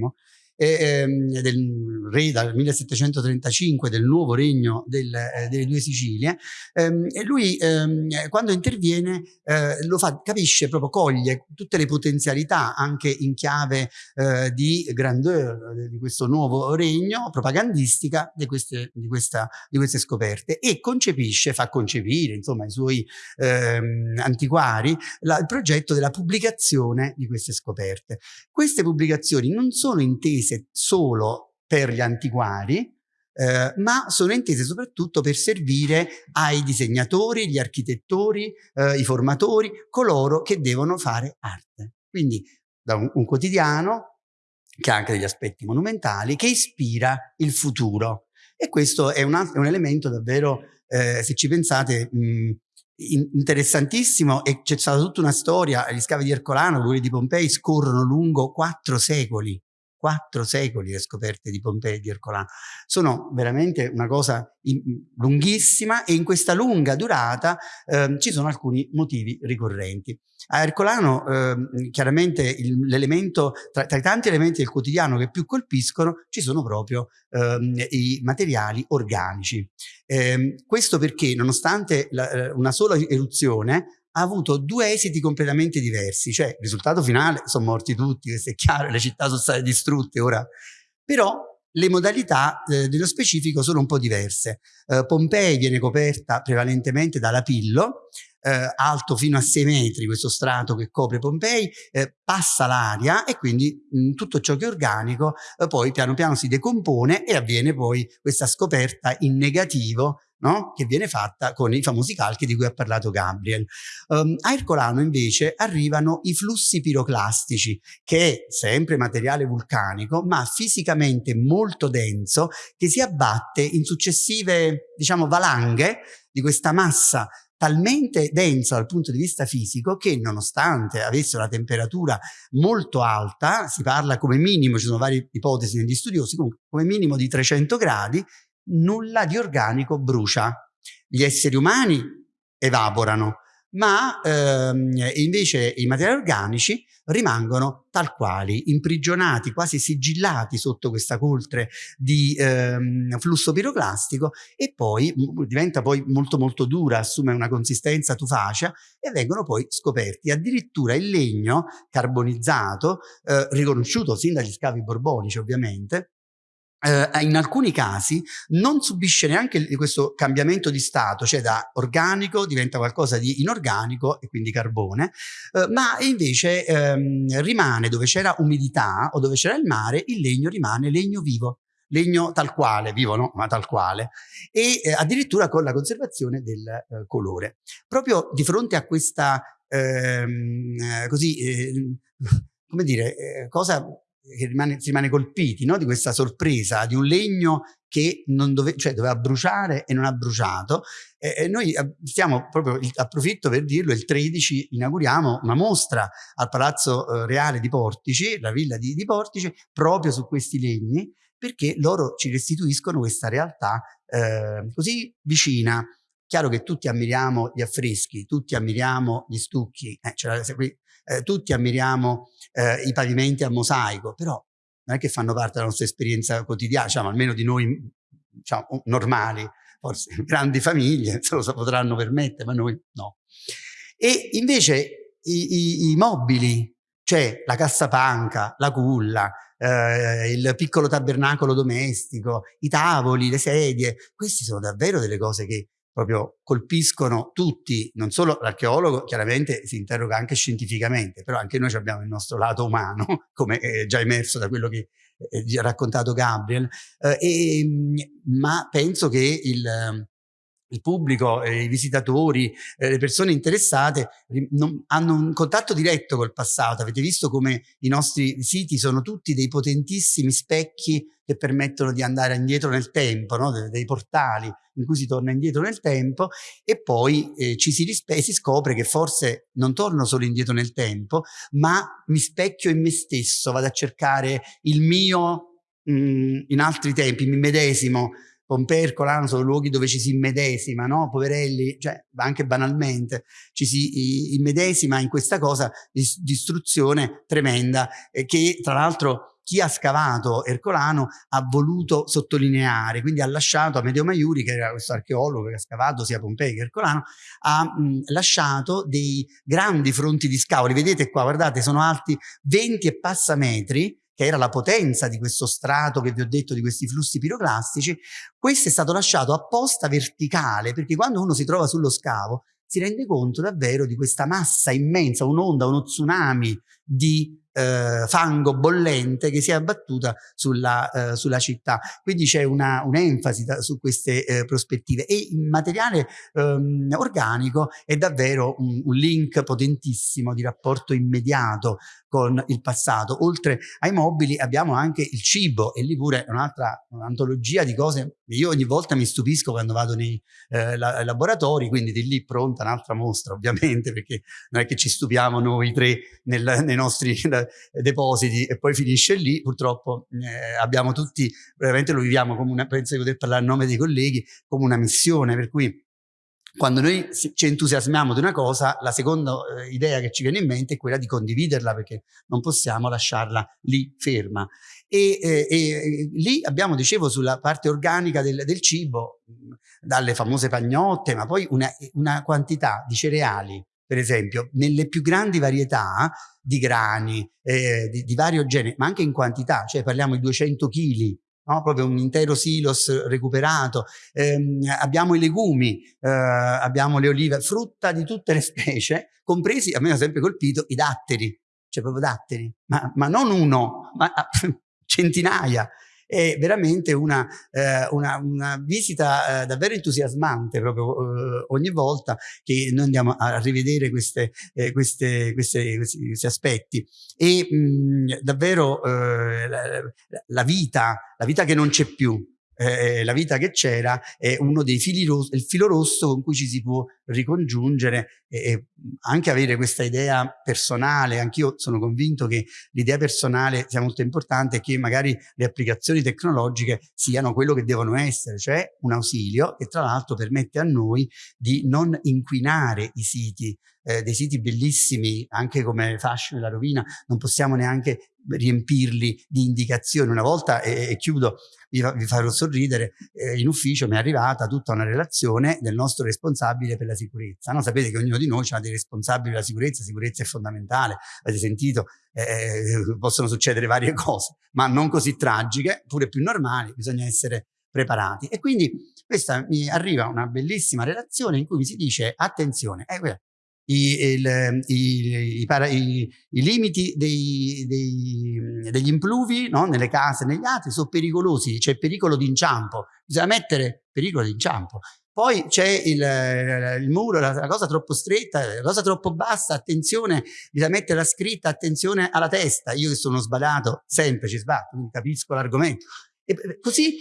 S4: ehm, del re dal 1735 del nuovo regno del, eh, delle due Sicilie ehm, e lui ehm, quando interviene eh, lo fa, capisce proprio, coglie tutte le potenzialità anche in chiave eh, di grandeur di questo nuovo regno propagandistica di queste, di, questa, di queste scoperte e concepisce, fa concepire insomma i suoi ehm, antiquari la, il progetto della pubblicazione di queste scoperte. Queste pubblicazioni non sono intese intese solo per gli antiquari, eh, ma sono intese soprattutto per servire ai disegnatori, gli architettori, eh, i formatori, coloro che devono fare arte. Quindi da un, un quotidiano che ha anche degli aspetti monumentali, che ispira il futuro. E questo è un, è un elemento davvero, eh, se ci pensate, mh, interessantissimo e c'è stata tutta una storia, gli scavi di Ercolano, quelli di Pompei, scorrono lungo quattro secoli quattro secoli le scoperte di Pompei e di Ercolano. Sono veramente una cosa in, lunghissima e in questa lunga durata eh, ci sono alcuni motivi ricorrenti. A Ercolano eh, chiaramente l'elemento, tra, tra, i tanti elementi del quotidiano che più colpiscono ci sono proprio eh, i materiali organici. Ehm, questo perché nonostante la, eh, una sola eruzione ha avuto due esiti completamente diversi, cioè il risultato finale sono morti tutti, questo è chiaro, le città sono state distrutte ora, però le modalità eh, dello specifico sono un po' diverse. Eh, Pompei viene coperta prevalentemente da lapillo, eh, alto fino a 6 metri, questo strato che copre Pompei, eh, passa l'aria e quindi mh, tutto ciò che è organico eh, poi piano piano si decompone e avviene poi questa scoperta in negativo no? che viene fatta con i famosi calchi di cui ha parlato Gabriel. Um, a Ercolano invece arrivano i flussi piroclastici, che è sempre materiale vulcanico, ma fisicamente molto denso, che si abbatte in successive, diciamo, valanghe di questa massa talmente denso dal punto di vista fisico che nonostante avesse una temperatura molto alta, si parla come minimo, ci sono varie ipotesi negli studiosi, come minimo di 300 gradi, nulla di organico brucia. Gli esseri umani evaporano, ma ehm, invece i materiali organici rimangono tal quali, imprigionati, quasi sigillati sotto questa coltre di ehm, flusso piroclastico e poi diventa poi molto molto dura, assume una consistenza tufacea e vengono poi scoperti. Addirittura il legno carbonizzato, eh, riconosciuto sin dagli scavi borbonici ovviamente, Uh, in alcuni casi non subisce neanche questo cambiamento di stato, cioè da organico diventa qualcosa di inorganico e quindi carbone, uh, ma invece um, rimane dove c'era umidità o dove c'era il mare, il legno rimane legno vivo, legno tal quale, vivo no, ma tal quale, e eh, addirittura con la conservazione del eh, colore. Proprio di fronte a questa, ehm, così, eh, come dire, eh, cosa che rimane, si rimane colpiti no? di questa sorpresa di un legno che dove, cioè doveva bruciare e non ha bruciato. E, e noi stiamo proprio, approfitto per dirlo, il 13 inauguriamo una mostra al Palazzo eh, Reale di Portici, la villa di, di Portici, proprio su questi legni, perché loro ci restituiscono questa realtà eh, così vicina. Chiaro che tutti ammiriamo gli affreschi, tutti ammiriamo gli stucchi, eh, qui eh, tutti ammiriamo eh, i pavimenti a mosaico, però non è che fanno parte della nostra esperienza quotidiana, diciamo, almeno di noi diciamo, normali, forse (laughs) grandi famiglie se lo potranno permettere, ma noi no. E invece i, i, i mobili, cioè la cassapanca, la culla, eh, il piccolo tabernacolo domestico, i tavoli, le sedie, queste sono davvero delle cose che proprio colpiscono tutti, non solo l'archeologo chiaramente si interroga anche scientificamente, però anche noi abbiamo il nostro lato umano, (laughs) come è già emerso da quello che ha raccontato Gabriel, eh, e, ma penso che il, il pubblico, i visitatori, eh, le persone interessate non, hanno un contatto diretto col passato. Avete visto come i nostri siti sono tutti dei potentissimi specchi che permettono di andare indietro nel tempo, no? De dei portali in cui si torna indietro nel tempo e poi eh, ci si, si scopre che forse non torno solo indietro nel tempo, ma mi specchio in me stesso, vado a cercare il mio mh, mm, in altri tempi, mi medesimo Pompei e Ercolano sono luoghi dove ci si immedesima, no? Poverelli, cioè anche banalmente, ci si immedesima in questa cosa di distruzione tremenda eh, che tra l'altro chi ha scavato Ercolano ha voluto sottolineare, quindi ha lasciato a Medeo Maiuri, che era questo archeologo che ha scavato sia Pompei che Ercolano, ha mh, lasciato dei grandi fronti di scavo, vedete qua, guardate, sono alti 20 e passa metri, che era la potenza di questo strato che vi ho detto di questi flussi piroclastici, questo è stato lasciato apposta verticale perché quando uno si trova sullo scavo si rende conto davvero di questa massa immensa, un'onda, uno tsunami di eh, fango bollente che si è abbattuta sulla, eh, sulla città. Quindi c'è un'enfasi un su queste eh, prospettive e il materiale ehm, organico è davvero un, un, link potentissimo di rapporto immediato con il passato. Oltre ai mobili abbiamo anche il cibo e lì pure un'altra antologia di cose. Io ogni volta mi stupisco quando vado nei eh, la, laboratori, quindi di lì pronta un'altra mostra ovviamente perché non è che ci stupiamo noi tre nel, nei nostri depositi e poi finisce lì, purtroppo eh, abbiamo tutti, veramente lo viviamo come una, penso di poter parlare a nome dei colleghi, come una missione, per cui quando noi ci entusiasmiamo di una cosa, la seconda eh, idea che ci viene in mente è quella di condividerla perché non possiamo lasciarla lì ferma. E, eh, e lì abbiamo, dicevo, sulla parte organica del, del cibo, dalle famose pagnotte, ma poi una, una quantità di cereali per esempio, nelle più grandi varietà di grani, eh, di, di, vario genere, ma anche in quantità, cioè parliamo di 200 kg, no? proprio un intero silos recuperato, ehm, abbiamo i legumi, eh, abbiamo le olive, frutta di tutte le (laughs) specie, compresi, a me ha sempre colpito, i datteri, cioè proprio datteri, ma, ma non uno, ma (laughs) centinaia è veramente una, eh, una, una visita eh, davvero entusiasmante proprio eh, ogni volta che noi andiamo a rivedere queste, eh, queste, queste, questi, questi, aspetti. E mh, davvero eh, la, la vita, la vita che non c'è più, eh, la vita che c'era è uno dei fili rossi, il filo rosso con cui ci si può ricongiungere e, e anche avere questa idea personale. Anch'io sono convinto che l'idea personale sia molto importante e che magari le applicazioni tecnologiche siano quello che devono essere, cioè un ausilio che tra l'altro permette a noi di non inquinare i siti, eh, dei siti bellissimi, anche come Fascio e la Rovina, non possiamo neanche riempirli di indicazioni. Una volta, e, e chiudo, vi, vi, farò sorridere, eh, in ufficio mi è arrivata tutta una relazione del nostro responsabile per la sicurezza. No? Sapete che ognuno di noi ha dei responsabili della sicurezza, sicurezza è fondamentale, avete sentito, eh, eh, possono succedere varie (laughs) cose, ma non così tragiche, pure più normali, bisogna essere preparati. E quindi questa mi arriva una bellissima relazione in cui mi si dice attenzione, eh, i, il, i, i, i limiti dei, dei, degli impluvi no? nelle case, negli altri, sono pericolosi, c'è pericolo di inciampo, bisogna mettere pericolo di inciampo. Poi c'è il, il, muro, la, la, cosa troppo stretta, la cosa troppo bassa, attenzione, bisogna mettere la scritta, attenzione alla testa. Io che sono sbadato, sempre ci sbatto, capisco l'argomento e così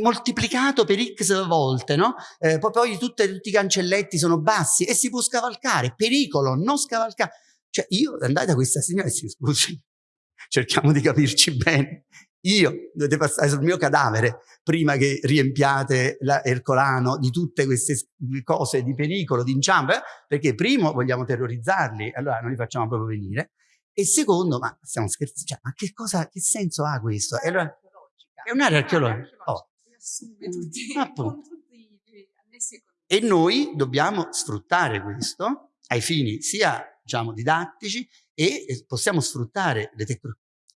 S4: moltiplicato per x volte, no? Eh, poi, poi tutte, tutti i cancelletti sono bassi e si può scavalcare, pericolo, non scavalcare. Cioè io andate da questa signora e si scusi, cerchiamo di capirci bene. Io dovete passare sul mio cadavere prima che riempiate l'Ercolano di tutte queste cose di pericolo, di inciampo, eh? perché primo vogliamo terrorizzarli, allora non li facciamo proprio venire, e secondo, ma stiamo scherzando, cioè, ma che cosa, che senso ha questo? E allora, è un'area archeologica. Oh. E noi dobbiamo sfruttare questo ai fini sia diciamo, didattici e possiamo sfruttare le, tec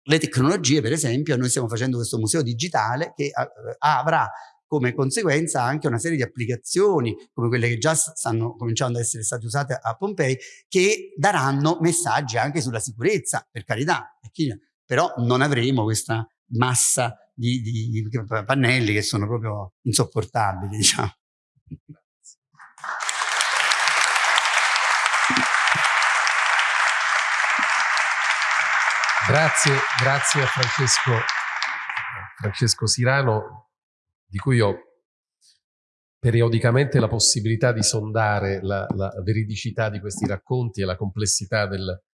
S4: le, tecnologie, per esempio, noi stiamo facendo questo museo digitale che avrà come conseguenza anche una serie di applicazioni come quelle che già stanno cominciando ad essere state usate a Pompei che daranno messaggi anche sulla sicurezza, per carità, però non avremo questa massa di, di, pannelli che sono proprio insopportabili, (laughs) diciamo.
S1: Grazie, grazie a Francesco, Francesco Sirano, di cui ho periodicamente la possibilità di sondare la, la veridicità di questi racconti e la complessità del,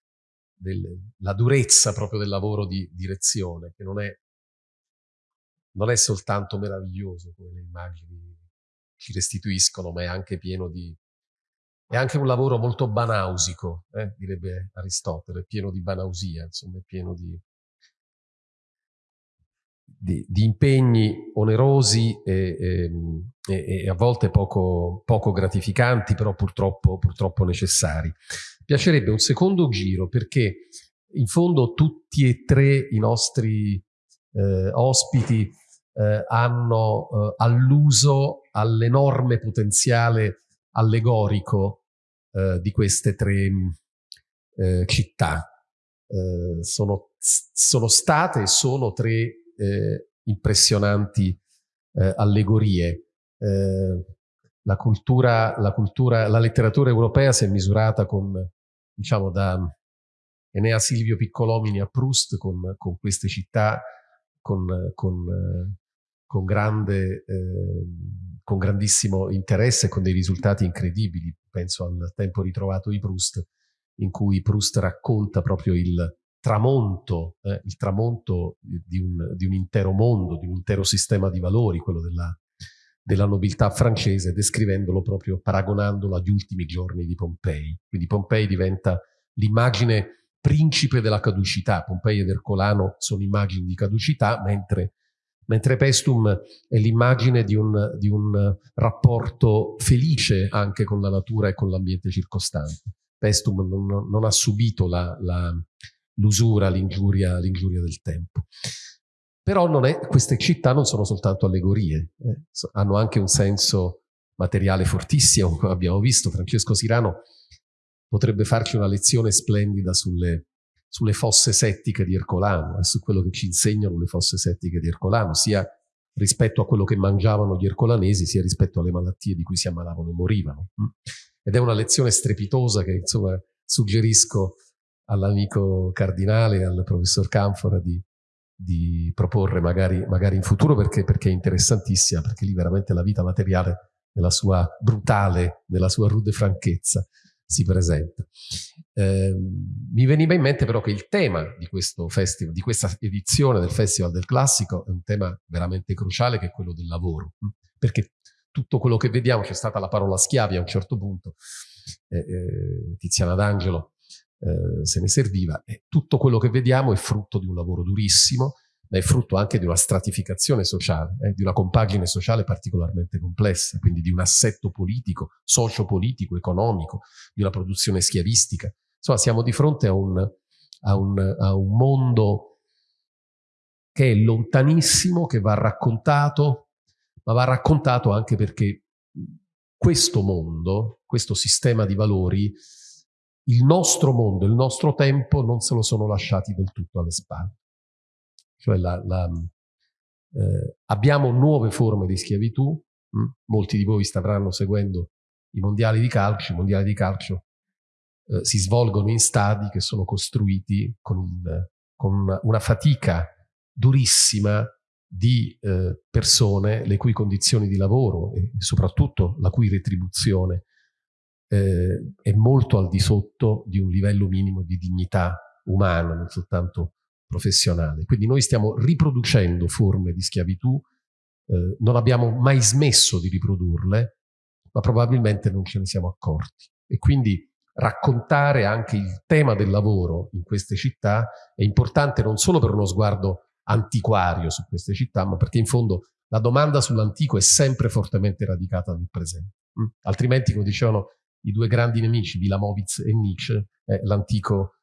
S1: del, la durezza proprio del lavoro di direzione, che non è, non è soltanto meraviglioso come le immagini ci restituiscono, ma è anche pieno di... è anche un lavoro molto banausico, eh, direbbe Aristotele, pieno di banausia, insomma, pieno di, di, di impegni onerosi e, e, e, a volte poco, poco gratificanti, però purtroppo, purtroppo necessari. Piacerebbe un secondo giro perché in fondo tutti e tre i nostri eh, ospiti eh, hanno eh, alluso all'enorme potenziale allegorico eh, di queste tre eh, città. Eh, sono, sono state e sono tre eh, impressionanti eh, allegorie. La cultura, la cultura, la letteratura europea si è misurata con, diciamo, da Enea Silvio Piccolomini a Proust, con, con queste città, con, con, con, grande, con grandissimo interesse e con dei risultati incredibili. Penso al tempo ritrovato di Proust, in cui Proust racconta proprio il, tramonto, eh, il tramonto di un, di un, intero mondo, di un intero sistema di valori, quello della, della nobiltà francese, descrivendolo proprio, paragonandolo agli ultimi giorni di Pompei. Quindi Pompei diventa l'immagine principe della caducità. Pompei ed Ercolano sono immagini di caducità, mentre, mentre Pestum è l'immagine di un, di un rapporto felice anche con la natura e con l'ambiente circostante. Pestum non, non ha subito l'usura, l'ingiuria, del tempo. Però è, queste città non sono soltanto allegorie, eh, hanno anche un senso materiale fortissimo, (laughs) come abbiamo visto. Francesco Sirano potrebbe farci una lezione splendida sulle, sulle fosse settiche di Ercolano e su quello che ci insegnano le fosse settiche di Ercolano, sia rispetto a quello che mangiavano gli ercolanesi, sia rispetto alle malattie di cui si ammalavano e morivano. Mm. Ed è una lezione strepitosa che insomma suggerisco all'amico cardinale, al professor Canfora di, di proporre magari, magari, in futuro perché, perché, è interessantissima, perché lì veramente la vita materiale nella sua brutale, nella sua rude franchezza si presenta. Eh, mi veniva in mente però che il tema di questo festival, di questa edizione del Festival del Classico è un tema veramente cruciale che è quello del lavoro, perché tutto quello che vediamo, c'è stata la parola schiavi a un certo punto, eh, eh, Tiziana D'Angelo eh, se ne serviva. E tutto quello che vediamo è frutto di un lavoro durissimo, è frutto anche di una stratificazione sociale, eh, di una compagine sociale particolarmente complessa, quindi di un assetto politico, socio-politico, economico, di una produzione schiavistica. Insomma, siamo di fronte a un, a un, a un mondo che è lontanissimo, che va raccontato, ma va raccontato anche perché questo mondo, questo sistema di valori, il nostro mondo, il nostro tempo non se lo sono lasciati del tutto alle spalle. Cioè la, la, eh, abbiamo nuove forme di schiavitù, mh? molti di voi stavranno seguendo i mondiali di calcio, i mondiali di calcio eh, si svolgono in stadi che sono costruiti con, il, con una fatica durissima di eh, persone le cui condizioni di lavoro e soprattutto la cui retribuzione eh, è molto al di sotto di un livello minimo di dignità umana, non soltanto professionale. Quindi noi stiamo riproducendo forme di schiavitù, eh, non abbiamo mai smesso di riprodurle, ma probabilmente non ce ne siamo accorti. E quindi raccontare anche il tema del lavoro in queste città è importante non solo per uno sguardo antiquario su queste città, ma perché in fondo la domanda sull'antico è sempre fortemente radicata nel presente. Mm? Altrimenti, come dicevano i due grandi nemici, Vilamovitz e Nietzsche, eh, l'antico,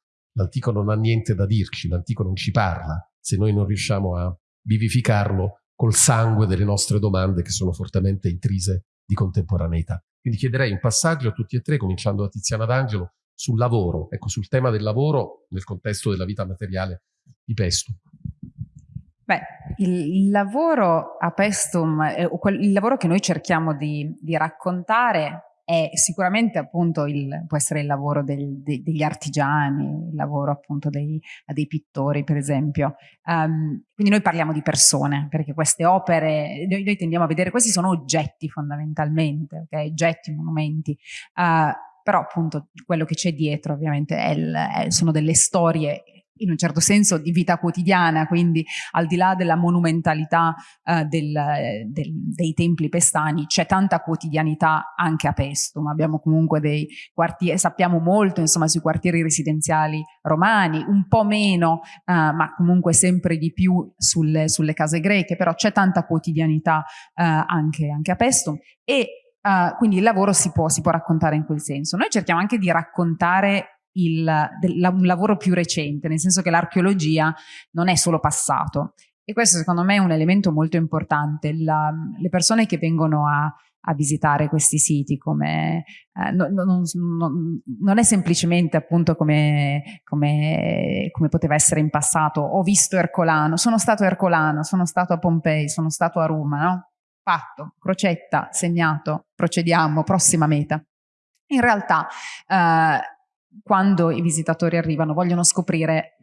S1: non ha niente da dirci, l'antico non ci parla, se noi non riusciamo a vivificarlo col sangue delle nostre domande che sono fortemente intrise di contemporaneità. Quindi chiederei un passaggio a tutti e tre, cominciando da Tiziana D'Angelo, sul lavoro, ecco, sul tema del lavoro nel contesto della vita materiale di Pestum.
S2: Beh, il lavoro a Pestum, il lavoro che noi cerchiamo di, di raccontare è sicuramente appunto il, può essere il lavoro del, de, degli artigiani, il lavoro appunto dei, dei pittori per esempio. Um, quindi noi parliamo di persone, perché queste opere, noi, noi, tendiamo a vedere, questi sono oggetti fondamentalmente, okay? oggetti, monumenti, uh, però appunto quello che c'è dietro ovviamente è il, è, sono delle storie in un certo senso di vita quotidiana, quindi al di là della monumentalità eh, del, del, dei templi pestani c'è tanta quotidianità anche a Pestum, abbiamo comunque dei quartieri, sappiamo molto insomma sui quartieri residenziali romani, un po' meno eh, ma comunque sempre di più sulle, sulle case greche, però c'è tanta quotidianità eh, anche, anche a Pestum e Uh, quindi il lavoro si può, si può, raccontare in quel senso. Noi cerchiamo anche di raccontare il, del, un lavoro più recente, nel senso che l'archeologia non è solo passato. E questo secondo me è un elemento molto importante. La, le persone che vengono a, a visitare questi siti come eh, no, no, non, è semplicemente appunto come, come, come, poteva essere in passato ho visto Ercolano, sono stato a Ercolano sono stato a Pompei, sono stato a Roma no? fatto, crocetta, segnato procediamo, prossima meta in realtà eh, quando i visitatori arrivano vogliono scoprire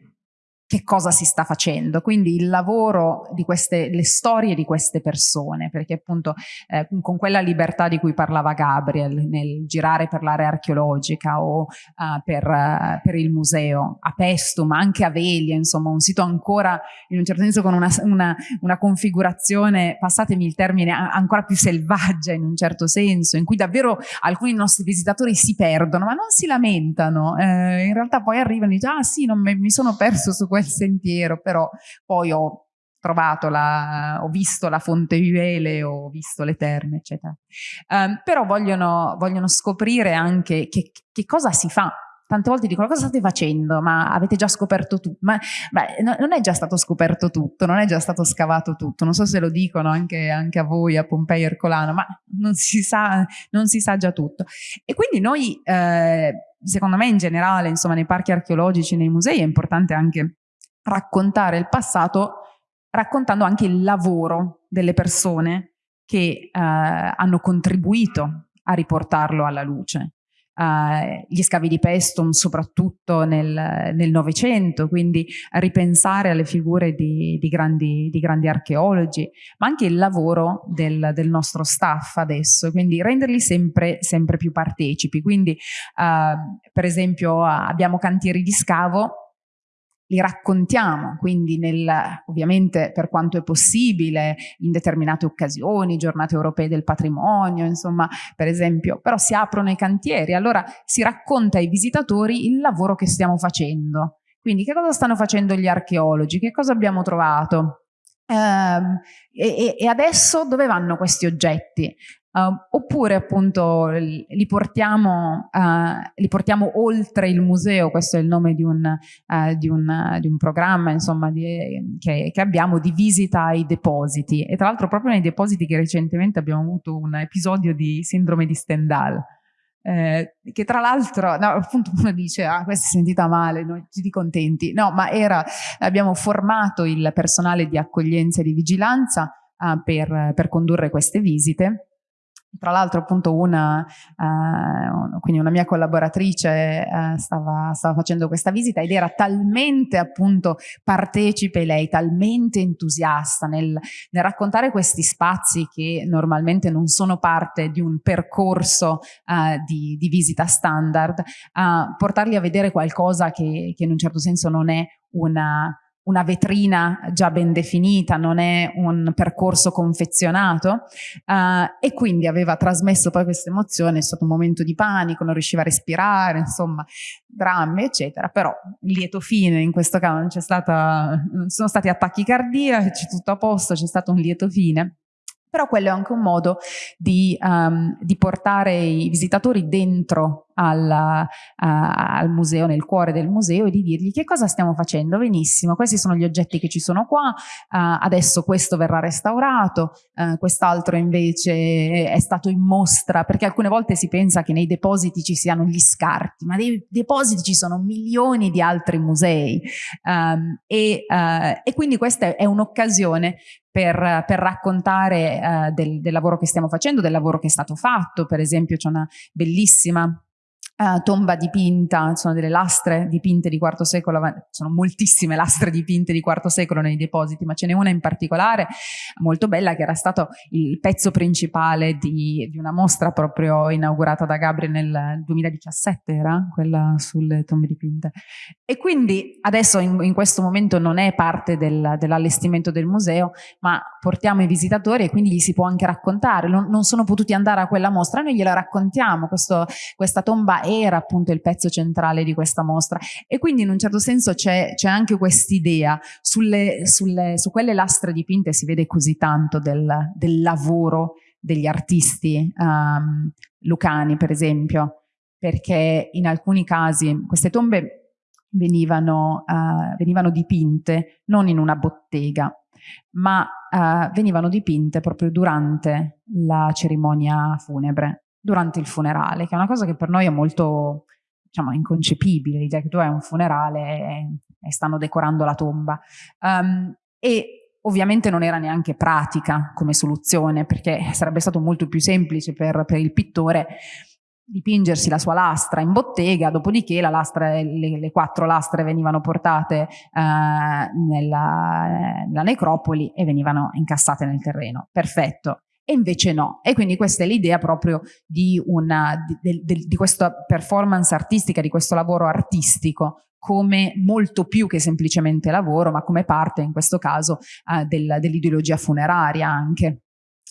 S2: che cosa si sta facendo, quindi il lavoro di queste, le storie di queste persone, perché appunto eh, con quella libertà di cui parlava Gabriel nel girare per l'area archeologica o uh, per, uh, per, il museo a Pesto, ma anche a Velia, insomma un sito ancora in un certo senso con una, una, una configurazione, passatemi il termine, ancora più selvaggia in un certo senso, in cui davvero alcuni nostri visitatori si perdono, ma non si lamentano, eh, in realtà poi arrivano e dicono ah sì, non mi, mi sono perso su questo quel sentiero, però poi ho trovato la, ho visto la fonte Vivele, ho visto le terme, eccetera. Um, però vogliono, vogliono, scoprire anche che, che cosa si fa. Tante volte dicono cosa state facendo? Ma avete già scoperto tutto ma beh, non è già stato scoperto tutto non è già stato scavato tutto. Non so se lo dicono anche, anche a voi a Pompei Ercolano ma non si, sa, non si sa già tutto. E quindi noi eh, secondo me in generale insomma nei parchi archeologici nei musei è importante anche raccontare il passato raccontando anche il lavoro delle persone che eh, hanno contribuito a riportarlo alla luce. Uh, gli scavi di Pestum soprattutto nel Novecento, quindi ripensare alle figure di, di, grandi, di, grandi, archeologi, ma anche il lavoro del, del, nostro staff adesso, quindi renderli sempre, sempre più partecipi. Quindi uh, per esempio abbiamo cantieri di scavo li raccontiamo, quindi nel, ovviamente per quanto è possibile, in determinate occasioni, giornate europee del patrimonio, insomma, per esempio, però si aprono i cantieri, allora si racconta ai visitatori il lavoro che stiamo facendo. Quindi che cosa stanno facendo gli archeologi, che cosa abbiamo trovato, Uh, e, e, adesso dove vanno questi oggetti? Uh, oppure appunto li portiamo, uh, li portiamo, oltre il museo, questo è il nome di un, uh, di un, di un programma insomma, di, che, che, abbiamo di visita ai depositi e tra l'altro proprio nei depositi che recentemente abbiamo avuto un episodio di sindrome di Stendhal. Eh, che tra l'altro, no, appunto uno dice, ah, questa è sentita male, noi tutti contenti. No, ma era, abbiamo formato il personale di accoglienza e di vigilanza uh, per, per condurre queste visite tra l'altro appunto una, uh, quindi una mia collaboratrice uh, stava, stava, facendo questa visita ed era talmente appunto partecipe lei, talmente entusiasta nel, nel raccontare questi spazi che normalmente non sono parte di un percorso uh, di, di, visita standard, portarli a vedere qualcosa che, che in un certo senso non è una una vetrina già ben definita, non è un percorso confezionato uh, e quindi aveva trasmesso poi questa emozione, è stato un momento di panico, non riusciva a respirare, insomma, drammi eccetera, però lieto fine in questo caso non c'è stata, sono stati attacchi cardiaci, tutto a posto, c'è stato un lieto fine. Però quello è anche un modo di, um, di portare i visitatori dentro alla, uh, al museo, nel cuore del museo e di dirgli che cosa stiamo facendo, benissimo, questi sono gli oggetti che ci sono qua, uh, adesso questo verrà restaurato, uh, quest'altro invece è stato in mostra, perché alcune volte si pensa che nei depositi ci siano gli scarti, ma nei depositi ci sono milioni di altri musei. Um, e, e quindi questa è un'occasione per, per, raccontare uh, del, del, lavoro che stiamo facendo, del lavoro che è stato fatto. Per esempio c'è una bellissima Uh, tomba dipinta, sono delle lastre dipinte di IV secolo, sono moltissime lastre dipinte di IV secolo nei depositi, ma ce n'è una in particolare molto bella che era stato il pezzo principale di, di, una mostra proprio inaugurata da Gabriel nel 2017, era quella sulle tombe dipinte. E quindi adesso in, in questo momento non è parte del, dell'allestimento del museo, ma portiamo i visitatori e quindi gli si può anche raccontare, non, non sono potuti andare a quella mostra, noi gliela raccontiamo, Questo, questa tomba era appunto il pezzo centrale di questa mostra. E quindi in un certo senso c'è, anche quest'idea, sulle, sulle, su quelle lastre dipinte si vede così tanto del, del lavoro degli artisti um, lucani per esempio, perché in alcuni casi queste tombe venivano, uh, venivano dipinte non in una bottega, ma uh, venivano dipinte proprio durante la cerimonia funebre durante il funerale, che è una cosa che per noi è molto diciamo, inconcepibile, l'idea che tu hai un funerale e, stanno decorando la tomba. Um, e ovviamente non era neanche pratica come soluzione, perché sarebbe stato molto più semplice per, per il pittore dipingersi la sua lastra in bottega, dopodiché lastra, le, le, quattro lastre venivano portate uh, nella, nella necropoli e venivano incassate nel terreno. Perfetto e invece no. E quindi questa è l'idea proprio di, una, di, di, di questa performance artistica, di questo lavoro artistico come molto più che semplicemente lavoro, ma come parte in questo caso uh, del, dell'ideologia funeraria anche.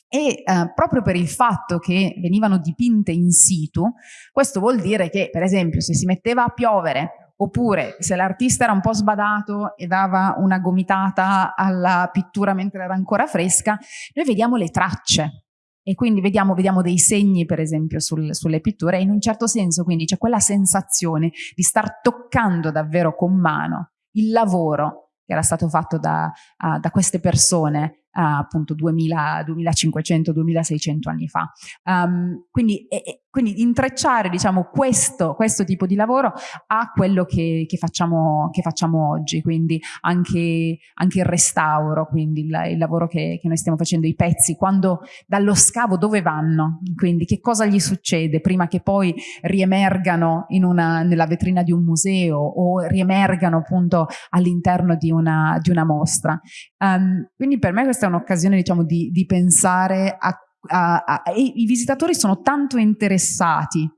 S2: E uh, proprio per il fatto che venivano dipinte in situ, questo vuol dire che per esempio se si metteva a piovere Oppure se l'artista era un po' sbadato e dava una gomitata alla pittura mentre era ancora fresca, noi vediamo le tracce. E quindi vediamo, vediamo dei segni per esempio sul, sulle pitture. E in un certo senso quindi c'è quella sensazione di star toccando davvero con mano il lavoro che era stato fatto da, uh, da queste persone appunto 2000, 2500, 2600 anni fa. Um, quindi, e, quindi, intrecciare diciamo, questo, questo, tipo di lavoro a quello che, che, facciamo, che facciamo, oggi, quindi anche, anche, il restauro, quindi il, il lavoro che, che, noi stiamo facendo, i pezzi, quando dallo scavo dove vanno, quindi che cosa gli succede prima che poi riemergano una, nella vetrina di un museo o riemergano appunto all'interno di di una mostra. Um, quindi per me questa è un'occasione diciamo, di, di, pensare a, a, a, i visitatori sono tanto interessati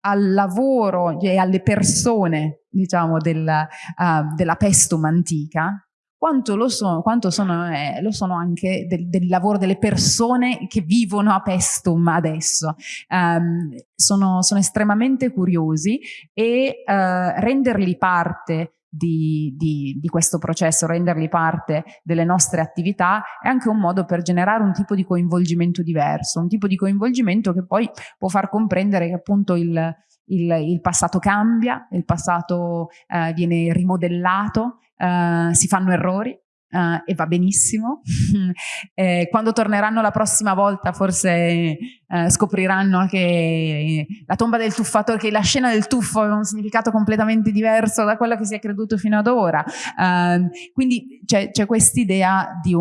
S2: al lavoro e alle persone diciamo, del, uh, della pestum antica quanto lo sono, quanto sono, eh, lo sono anche del, del, lavoro delle persone che vivono a Pestum adesso. Um, sono, sono, estremamente curiosi e uh, renderli parte di, di, di, questo processo, renderli parte delle nostre attività, è anche un modo per generare un tipo di coinvolgimento diverso, un tipo di coinvolgimento che poi può far comprendere che appunto il, il, il passato cambia, il passato eh, viene rimodellato, eh, si fanno errori, Uh, e va benissimo. (laughs) eh, quando torneranno la prossima volta forse uh, scopriranno che la tomba del tuffatore, che la scena del tuffo ha un significato completamente diverso da quello che si è creduto fino ad ora. Uh, quindi c'è, quest'idea di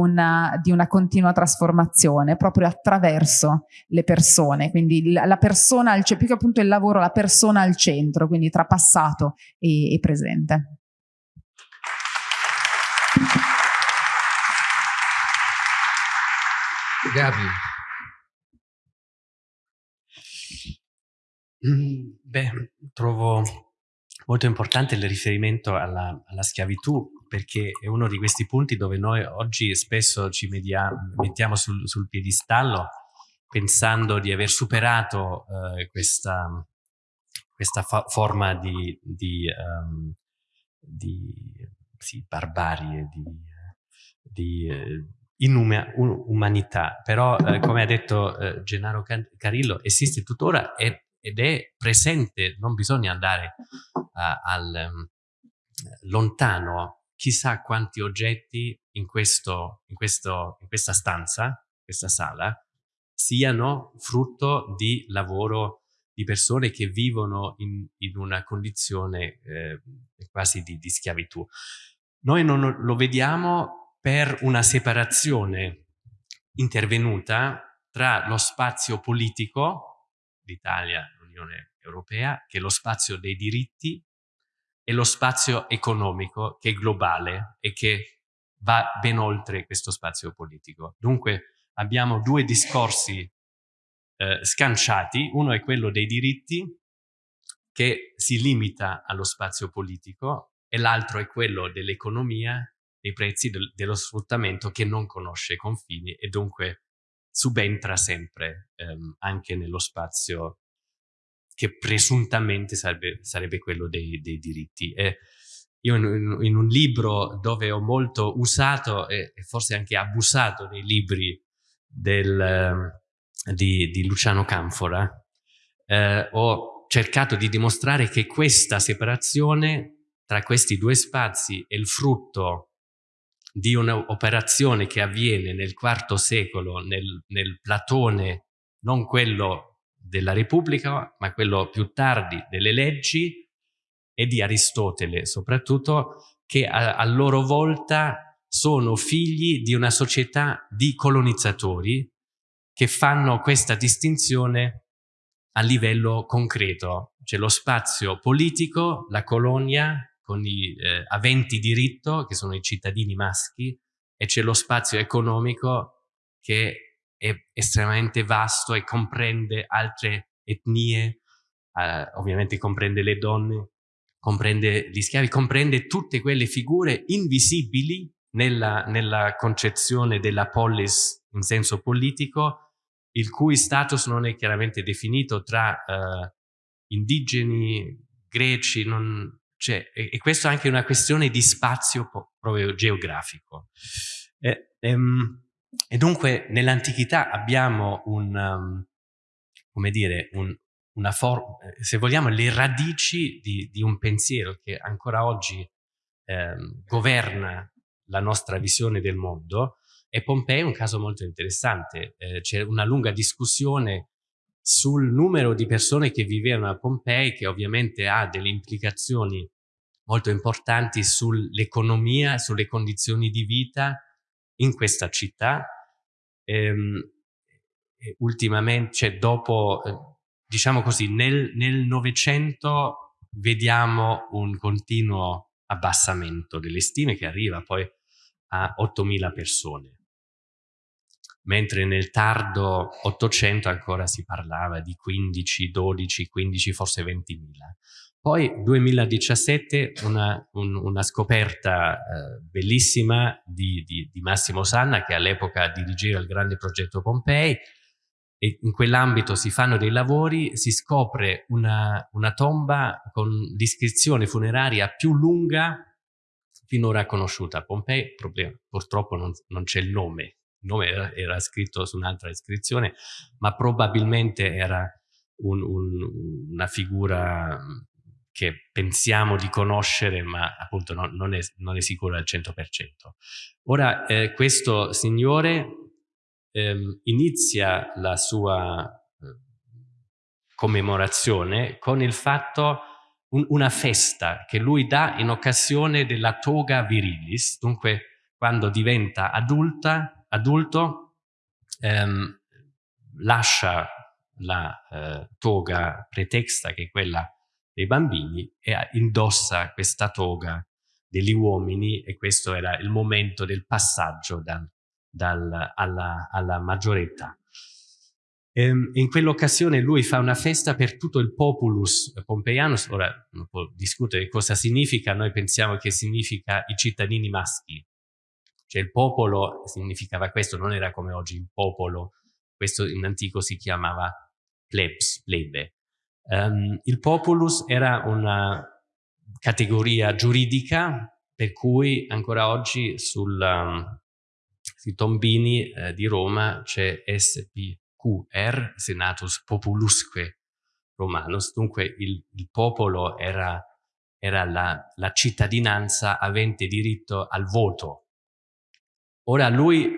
S2: di una continua trasformazione proprio attraverso le persone, quindi la, la persona, al, più che appunto il lavoro, la persona al centro, quindi tra passato e, e presente.
S1: Gabi.
S3: Mm, beh, trovo molto importante il riferimento alla, alla, schiavitù perché è uno di questi punti dove noi oggi spesso ci mediamo, mettiamo sul, sul, piedistallo pensando di aver superato eh, questa, questa forma di, di, um, di sì, barbarie, di, di eh, inumanità, però eh, come ha detto eh, Gennaro Carillo esiste tuttora e, ed è presente, non bisogna andare uh, al, um, lontano, chissà quanti oggetti in, questo, in, questo, in questa stanza, questa sala, siano frutto di lavoro di persone che vivono in, in una condizione eh, quasi di, di schiavitù. Noi non lo vediamo per una separazione intervenuta tra lo spazio politico, l'Italia, l'Unione Europea, che è lo spazio dei diritti, e lo spazio economico, che è globale e che va ben oltre questo spazio politico. Dunque abbiamo due discorsi eh, scanciati, uno è quello dei diritti, che si limita allo spazio politico, e l'altro è quello dell'economia, dei prezzi, del, dello sfruttamento che non conosce confini e dunque subentra sempre ehm, anche nello spazio che presuntamente sarebbe, sarebbe quello dei, dei diritti. E io in, in, un libro dove ho molto usato e, e forse anche abusato dei libri del, ehm, di, di, Luciano Canfora, eh, ho cercato di dimostrare che questa separazione tra questi due spazi è il frutto di un'operazione che avviene nel IV secolo nel, nel Platone, non quello della Repubblica, ma quello più tardi delle leggi e di Aristotele soprattutto, che a, a loro volta sono figli di una società di colonizzatori che fanno questa distinzione a livello concreto. C'è lo spazio politico, la colonia, con i eh, aventi diritto, che sono i cittadini maschi, e c'è lo spazio economico che è estremamente vasto e comprende altre etnie, eh, ovviamente comprende le donne, comprende gli schiavi, comprende tutte quelle figure invisibili nella, nella concezione della polis in senso politico, il cui status non è chiaramente definito tra eh, indigeni, greci, non, cioè, e, e questo è anche una questione di spazio proprio geografico. E, ehm, e dunque nell'antichità abbiamo un, um, come dire, un, una forma, se vogliamo, le radici di, di, un pensiero che ancora oggi ehm, governa la nostra visione del mondo e Pompei è un caso molto interessante. Eh, C'è una lunga discussione sul numero di persone che vivevano a Pompei, che ovviamente ha delle implicazioni molto importanti sull'economia, sulle condizioni di vita in questa città. Ehm, ultimamente, cioè dopo, eh, diciamo così, nel Novecento vediamo un continuo abbassamento delle stime che arriva poi a 8.000 persone mentre nel tardo Ottocento ancora si parlava di 15, 12, 15, forse 20.000. Poi 2017 una, un, una scoperta eh, bellissima di, di, di, Massimo Sanna che all'epoca dirigeva il grande progetto Pompei e in quell'ambito si fanno dei lavori, si scopre una, una tomba con l'iscrizione funeraria più lunga finora conosciuta a Pompei, purtroppo non, non c'è il nome il nome era, era scritto su un'altra iscrizione, ma probabilmente era un, un, una figura che pensiamo di conoscere, ma appunto non, non, è, non è, sicuro al 100%. Ora, eh, questo signore eh, inizia la sua eh, commemorazione con il fatto, un, una festa che lui dà in occasione della toga virilis, dunque quando diventa adulta adulto ehm, lascia la eh, toga pretexta che è quella dei bambini e indossa questa toga degli uomini e questo era il momento del passaggio dal, dal, alla, alla maggiore età. Ehm, in quell'occasione lui fa una festa per tutto il populus pompeiano, ora non può discutere cosa significa, noi pensiamo che significa i cittadini maschi, cioè il popolo significava questo, non era come oggi il popolo, questo in antico si chiamava plebs, plebe. Um, il populus era una categoria giuridica per cui ancora oggi sul, um, sui tombini eh, di Roma c'è SPQR, Senatus Populusque romanus, dunque il, il popolo era, era la, la cittadinanza avente diritto al voto. Ora lui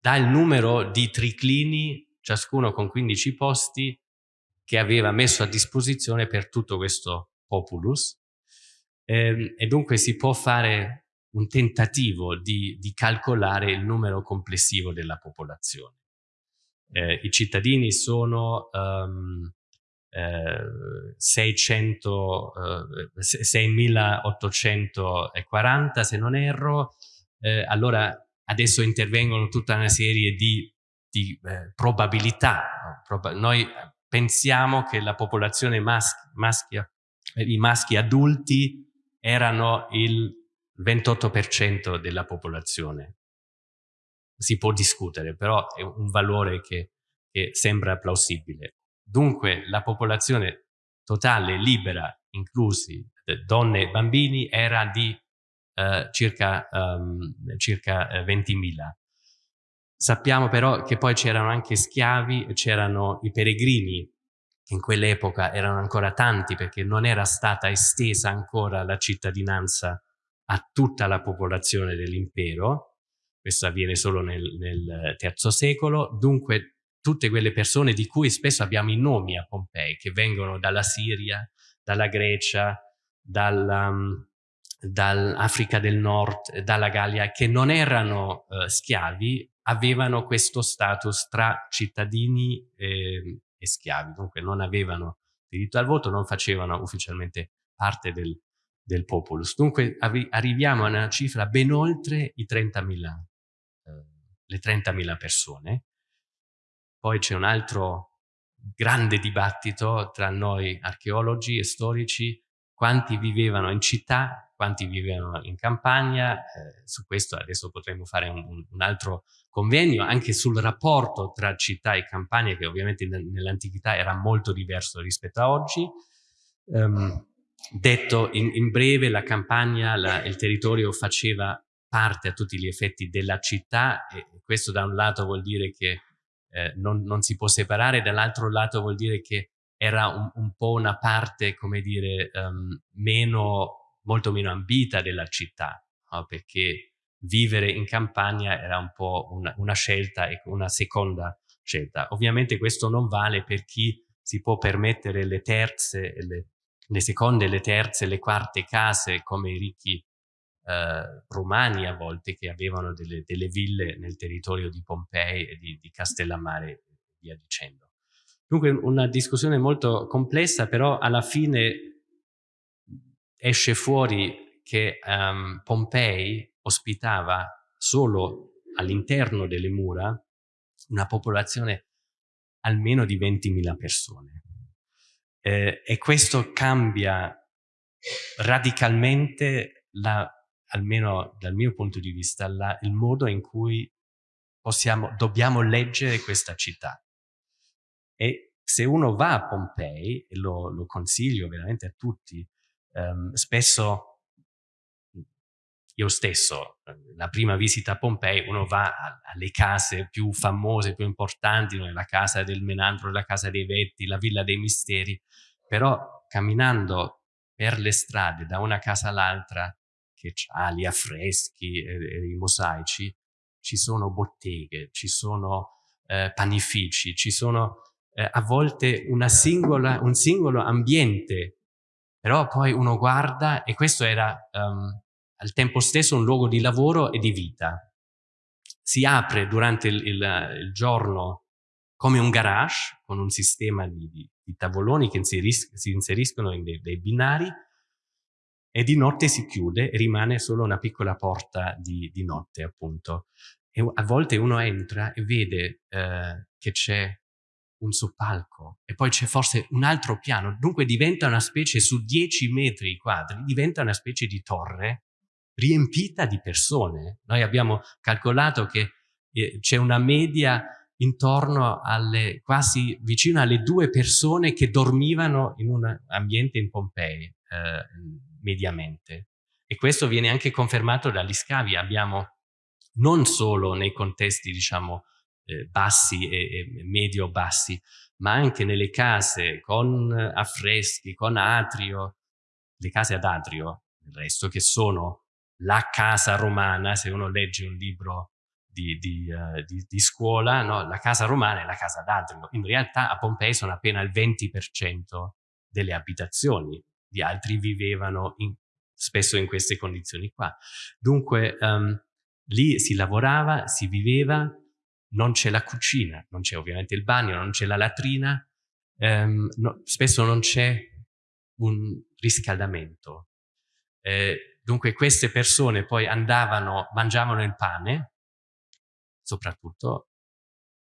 S3: dà il numero di triclini, ciascuno con 15 posti, che aveva messo a disposizione per tutto questo populus eh, e dunque si può fare un tentativo di, di calcolare il numero complessivo della popolazione. Eh, I cittadini sono um, eh, 600, eh, 6.840 se non erro, eh, allora adesso intervengono tutta una serie di, di eh, probabilità. Proba noi pensiamo che la popolazione maschi, maschia, i maschi adulti erano il 28% della popolazione. Si può discutere, però è un valore che, che sembra plausibile. Dunque la popolazione totale libera, inclusi donne e bambini, era di uh, circa, um, circa 20.000. Sappiamo però che poi c'erano anche schiavi, c'erano i peregrini, che in quell'epoca erano ancora tanti perché non era stata estesa ancora la cittadinanza a tutta la popolazione dell'impero, questo avviene solo nel, nel terzo secolo, dunque tutte quelle persone di cui spesso abbiamo i nomi a Pompei, che vengono dalla Siria, dalla Grecia, dalla, um, dall'Africa del Nord, dalla Gallia, che non erano uh, schiavi, avevano questo status tra cittadini eh, e schiavi, dunque non avevano diritto al voto, non facevano ufficialmente parte del, del populus. Dunque arriviamo a una cifra ben oltre i 30.000, eh, le 30.000 persone. Poi c'è un altro grande dibattito tra noi archeologi e storici, quanti vivevano in città, quanti vivevano in campagna, eh, su questo adesso potremmo fare un, un, altro convegno, anche sul rapporto tra città e campagna che ovviamente nell'antichità era molto diverso rispetto a oggi. Um, detto in, in, breve, la campagna, la, il territorio faceva parte a tutti gli effetti della città e questo da un lato vuol dire che eh, non, non, si può separare, dall'altro lato vuol dire che era un, un po' una parte, come dire, um, meno, molto meno ambita della città, no? perché vivere in campagna era un po' una, una scelta e una seconda scelta. Ovviamente questo non vale per chi si può permettere le terze, le, le seconde, le terze, le quarte case come i ricchi eh, romani a volte che avevano delle, delle, ville nel territorio di Pompei e di, di Castellammare e via dicendo. Dunque una discussione molto complessa, però alla fine esce fuori che um, Pompei ospitava solo all'interno delle mura una popolazione almeno di 20.000 persone. Eh, e questo cambia radicalmente, la, almeno dal mio punto di vista, la, il modo in cui possiamo, dobbiamo leggere questa città. E se uno va a Pompei, e lo, lo consiglio veramente a tutti, um, spesso io stesso, la prima visita a Pompei, uno va alle case più famose, più importanti, la casa del Menandro, la casa dei Vetti, la Villa dei Misteri, però camminando per le strade da una casa all'altra, che ha gli affreschi e, e, i mosaici, ci sono botteghe, ci sono eh, panifici, ci sono eh, a volte singola, un singolo ambiente, però poi uno guarda e questo era um, al tempo stesso un luogo di lavoro e di vita. Si apre durante il, il, il giorno come un garage con un sistema di, di, di tavoloni che inseris si inseriscono in dei, dei, binari e di notte si chiude e rimane solo una piccola porta di, di notte appunto. E a volte uno entra e vede eh, che c'è un soppalco e poi c'è forse un altro piano, dunque diventa una specie su 10 metri quadri, diventa una specie di torre riempita di persone. Noi abbiamo calcolato che eh, c'è una media intorno alle quasi vicino alle due persone che dormivano in un ambiente in Pompei eh, mediamente. E questo viene anche confermato dagli scavi. Abbiamo non solo nei contesti, diciamo, eh, bassi e, e medio-bassi, ma anche nelle case con affreschi, con atrio, le case ad atrio, il resto che sono la casa romana, se uno legge un libro di, di, uh, di, di scuola, no? la casa romana è la casa d'atrio. In realtà a Pompei sono appena il 20% delle abitazioni, gli altri vivevano in, spesso in queste condizioni qua. Dunque um, lì si lavorava, si viveva, non c'è la cucina, non c'è ovviamente il bagno, non c'è la latrina, um, no, spesso non c'è un riscaldamento. Eh, dunque queste persone poi andavano, mangiavano il pane, soprattutto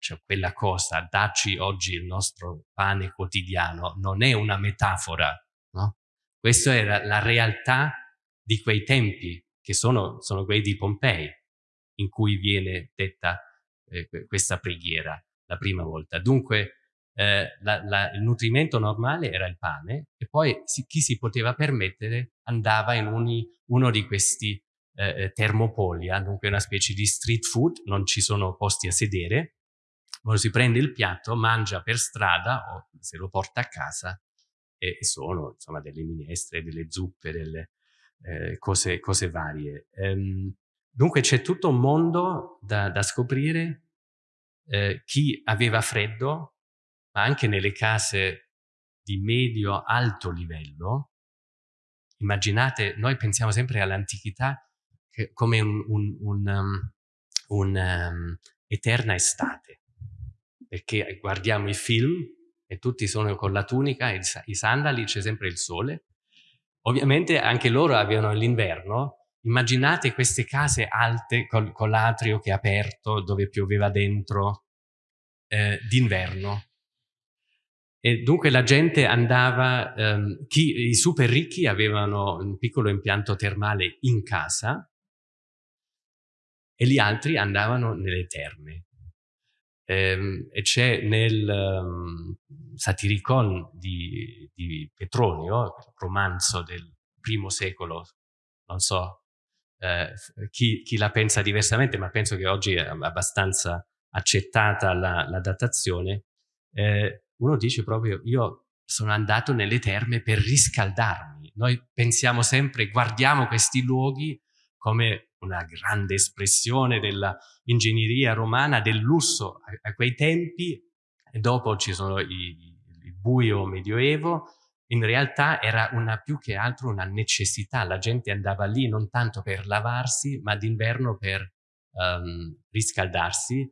S3: cioè quella cosa, dacci oggi il nostro pane quotidiano, non è una metafora, no? Questa era la realtà di quei tempi, che sono, sono quelli di Pompei, in cui viene detta eh, questa preghiera la prima volta. Dunque eh, la, la, il nutrimento normale era il pane e poi si, chi si poteva permettere andava in uni, uno di questi eh, eh termopolia, dunque una specie di street food, non ci sono posti a sedere, uno si prende il piatto, mangia per strada o se lo porta a casa e, sono insomma delle minestre, delle zuppe, delle eh, cose, cose, varie. Ehm, dunque c'è tutto un mondo da, da scoprire. Eh, chi aveva freddo, ma anche nelle case di medio-alto livello, immaginate, noi pensiamo sempre all'antichità come un, un, un, um, un um, eterna estate, perché guardiamo i film e tutti sono con la tunica i sandali, c'è sempre il sole. Ovviamente anche loro avevano l'inverno. Immaginate queste case alte con, con l'atrio che è aperto, dove pioveva dentro, eh, d'inverno. E dunque la gente andava, ehm, chi, i super ricchi avevano un piccolo impianto termale in casa e gli altri andavano nelle terme. Ehm, e c'è nel um, Satiricon di, di, Petronio, romanzo del primo secolo, non so eh, chi, chi, la pensa diversamente, ma penso che oggi è abbastanza accettata la, la datazione, eh, uno dice proprio io sono andato nelle terme per riscaldarmi. Noi pensiamo sempre, guardiamo questi luoghi come una grande espressione dell'ingegneria romana, del lusso a, a, quei tempi, e dopo ci sono i, il buio medioevo, in realtà era una, più che altro una necessità, la gente andava lì non tanto per lavarsi, ma d'inverno per um, riscaldarsi.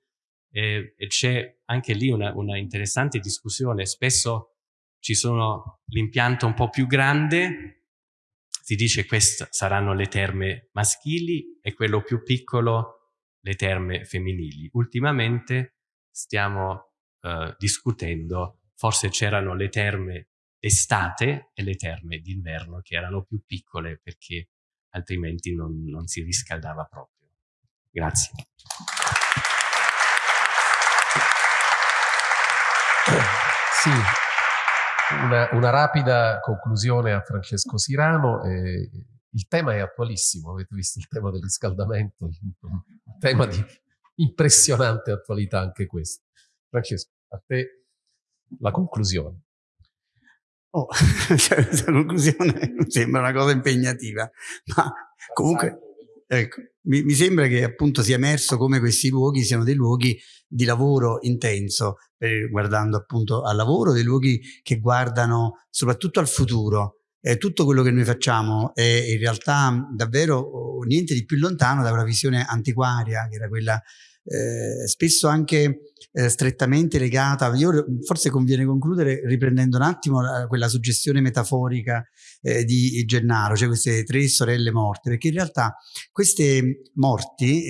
S3: E, e c'è anche lì una, una interessante discussione, spesso ci sono l'impianto un po' più grande si dice queste saranno le terme maschili e quello più piccolo le terme femminili. Ultimamente stiamo eh, discutendo, forse c'erano le terme d'estate e le terme d'inverno che erano più piccole perché altrimenti non, non si riscaldava proprio. Grazie.
S1: Sì, una, una, rapida conclusione a Francesco Sirano. Eh, il tema è attualissimo, avete visto il tema del riscaldamento, un tema di impressionante attualità anche questo. Francesco, a te la conclusione.
S4: Oh, (laughs) cioè, questa conclusione sembra una cosa impegnativa, ma comunque ecco, mi, mi, sembra che appunto sia emerso come questi luoghi siano dei luoghi di lavoro intenso, per, guardando appunto al lavoro, dei luoghi che guardano soprattutto al futuro. Eh, tutto quello che noi facciamo è in realtà davvero niente di più lontano da una visione antiquaria, che era quella eh, spesso anche eh, strettamente legata, io forse conviene concludere riprendendo un attimo la, quella suggestione metaforica eh, di Gennaro, cioè queste tre sorelle morte, perché in realtà queste morti,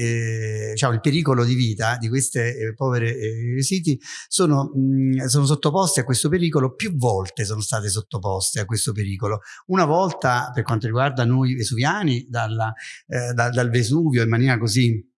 S4: diciamo il pericolo di vita di queste eh, povere eh, siti sono, mh, sono sottoposte a questo pericolo, più volte sono state sottoposte a questo pericolo, una volta per quanto riguarda noi vesuviani dalla, da, dal Vesuvio in maniera così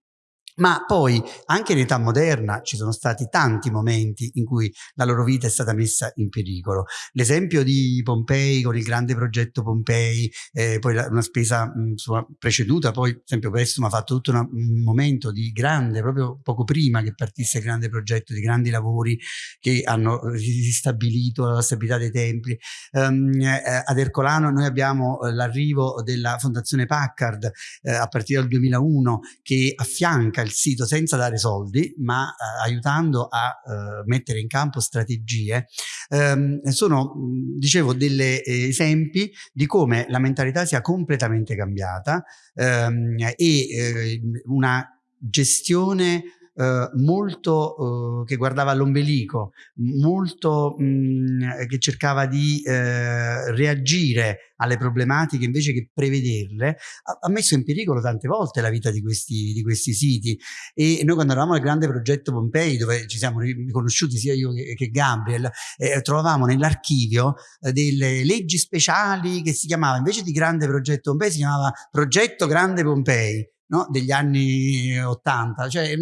S4: ma poi anche in età moderna ci sono stati tanti momenti in cui la loro vita è stata messa in pericolo. L'esempio di Pompei con il grande progetto Pompei, eh, poi una spesa mh, insomma, preceduta, poi per esempio Pestum ha fatto tutto una, un momento di grande, proprio poco prima che partisse il grande progetto, di grandi lavori che hanno ristabilito la stabilità dei templi. Um, eh, ad Ercolano noi abbiamo eh, l'arrivo della Fondazione Packard eh, a partire dal 2001 che affianca il sito senza dare soldi, ma eh, aiutando a eh, mettere in campo strategie, ehm, sono, dicevo, degli eh, esempi di come la mentalità sia completamente cambiata ehm, e una gestione eh, molto eh, che guardava all'ombelico, molto mh, mm, che cercava di eh, reagire alle problematiche invece che prevederle, ha, ha, messo in pericolo tante volte la vita di questi, di questi siti. E noi quando eravamo al grande progetto Pompei, dove ci siamo riconosciuti sia io che, che Gabriel, eh, trovavamo nell'archivio eh, delle leggi speciali che si chiamava, invece di grande progetto Pompei, si chiamava progetto grande Pompei no? degli anni 80, cioè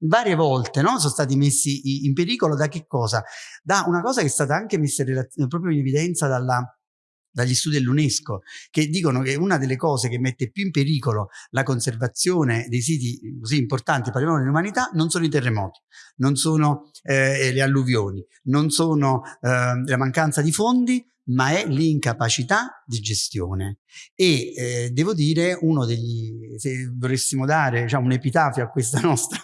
S4: varie volte no? sono stati messi in pericolo da che cosa? Da una cosa che è stata anche messa proprio in evidenza dalla, dagli studi dell'UNESCO che dicono che una delle cose che mette più in pericolo la conservazione dei siti così importanti parliamo dell'umanità non sono i terremoti, non sono eh, le alluvioni, non sono eh, la mancanza di fondi, ma è l'incapacità di gestione. E eh, devo dire, uno degli, se volessimo dare diciamo, un epitafio a questa (laughs) nostra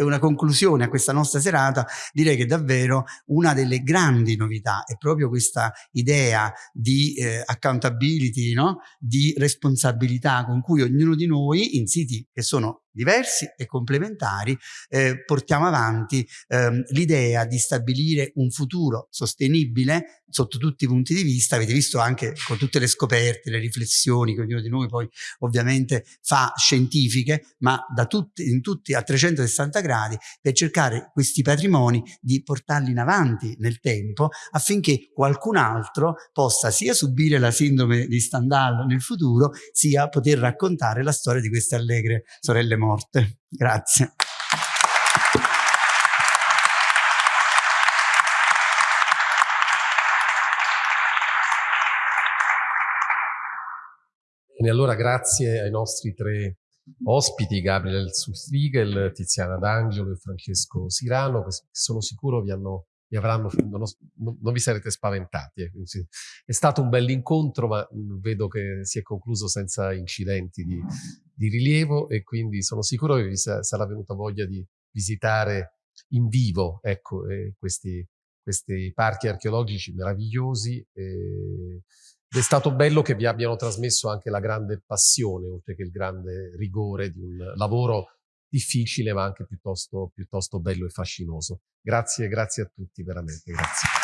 S4: una conclusione a questa nostra serata, direi che davvero una delle grandi novità è proprio questa idea di eh, accountability, no? di responsabilità con cui ognuno di noi in siti che sono diversi e complementari, eh, portiamo avanti ehm, l'idea di stabilire un futuro sostenibile sotto tutti i punti di vista, avete visto anche con tutte le scoperte, le riflessioni che ognuno di noi poi ovviamente fa scientifiche, ma da tutti, in tutti a 360 gradi per cercare questi patrimoni di portarli in avanti nel tempo affinché qualcun altro possa sia subire la sindrome di Stendhal nel futuro, sia poter raccontare la storia di queste allegre sorelle morte. Grazie.
S1: E allora grazie ai nostri tre ospiti, Gabriele Sustrigel, Tiziana D'Angelo e Francesco Sirano, che sono sicuro vi hanno vi avranno, non, non, vi sarete spaventati. Eh. È stato un bell'incontro, ma vedo che si è concluso senza incidenti di, di rilievo e quindi sono sicuro che vi sarà venuta voglia di visitare in vivo ecco, eh, questi, questi parchi archeologici meravigliosi. Ed è stato bello che vi abbiano trasmesso anche la grande passione, oltre che il grande rigore di un lavoro difficile ma anche piuttosto, piuttosto bello e fascinoso. Grazie, grazie a tutti veramente, grazie.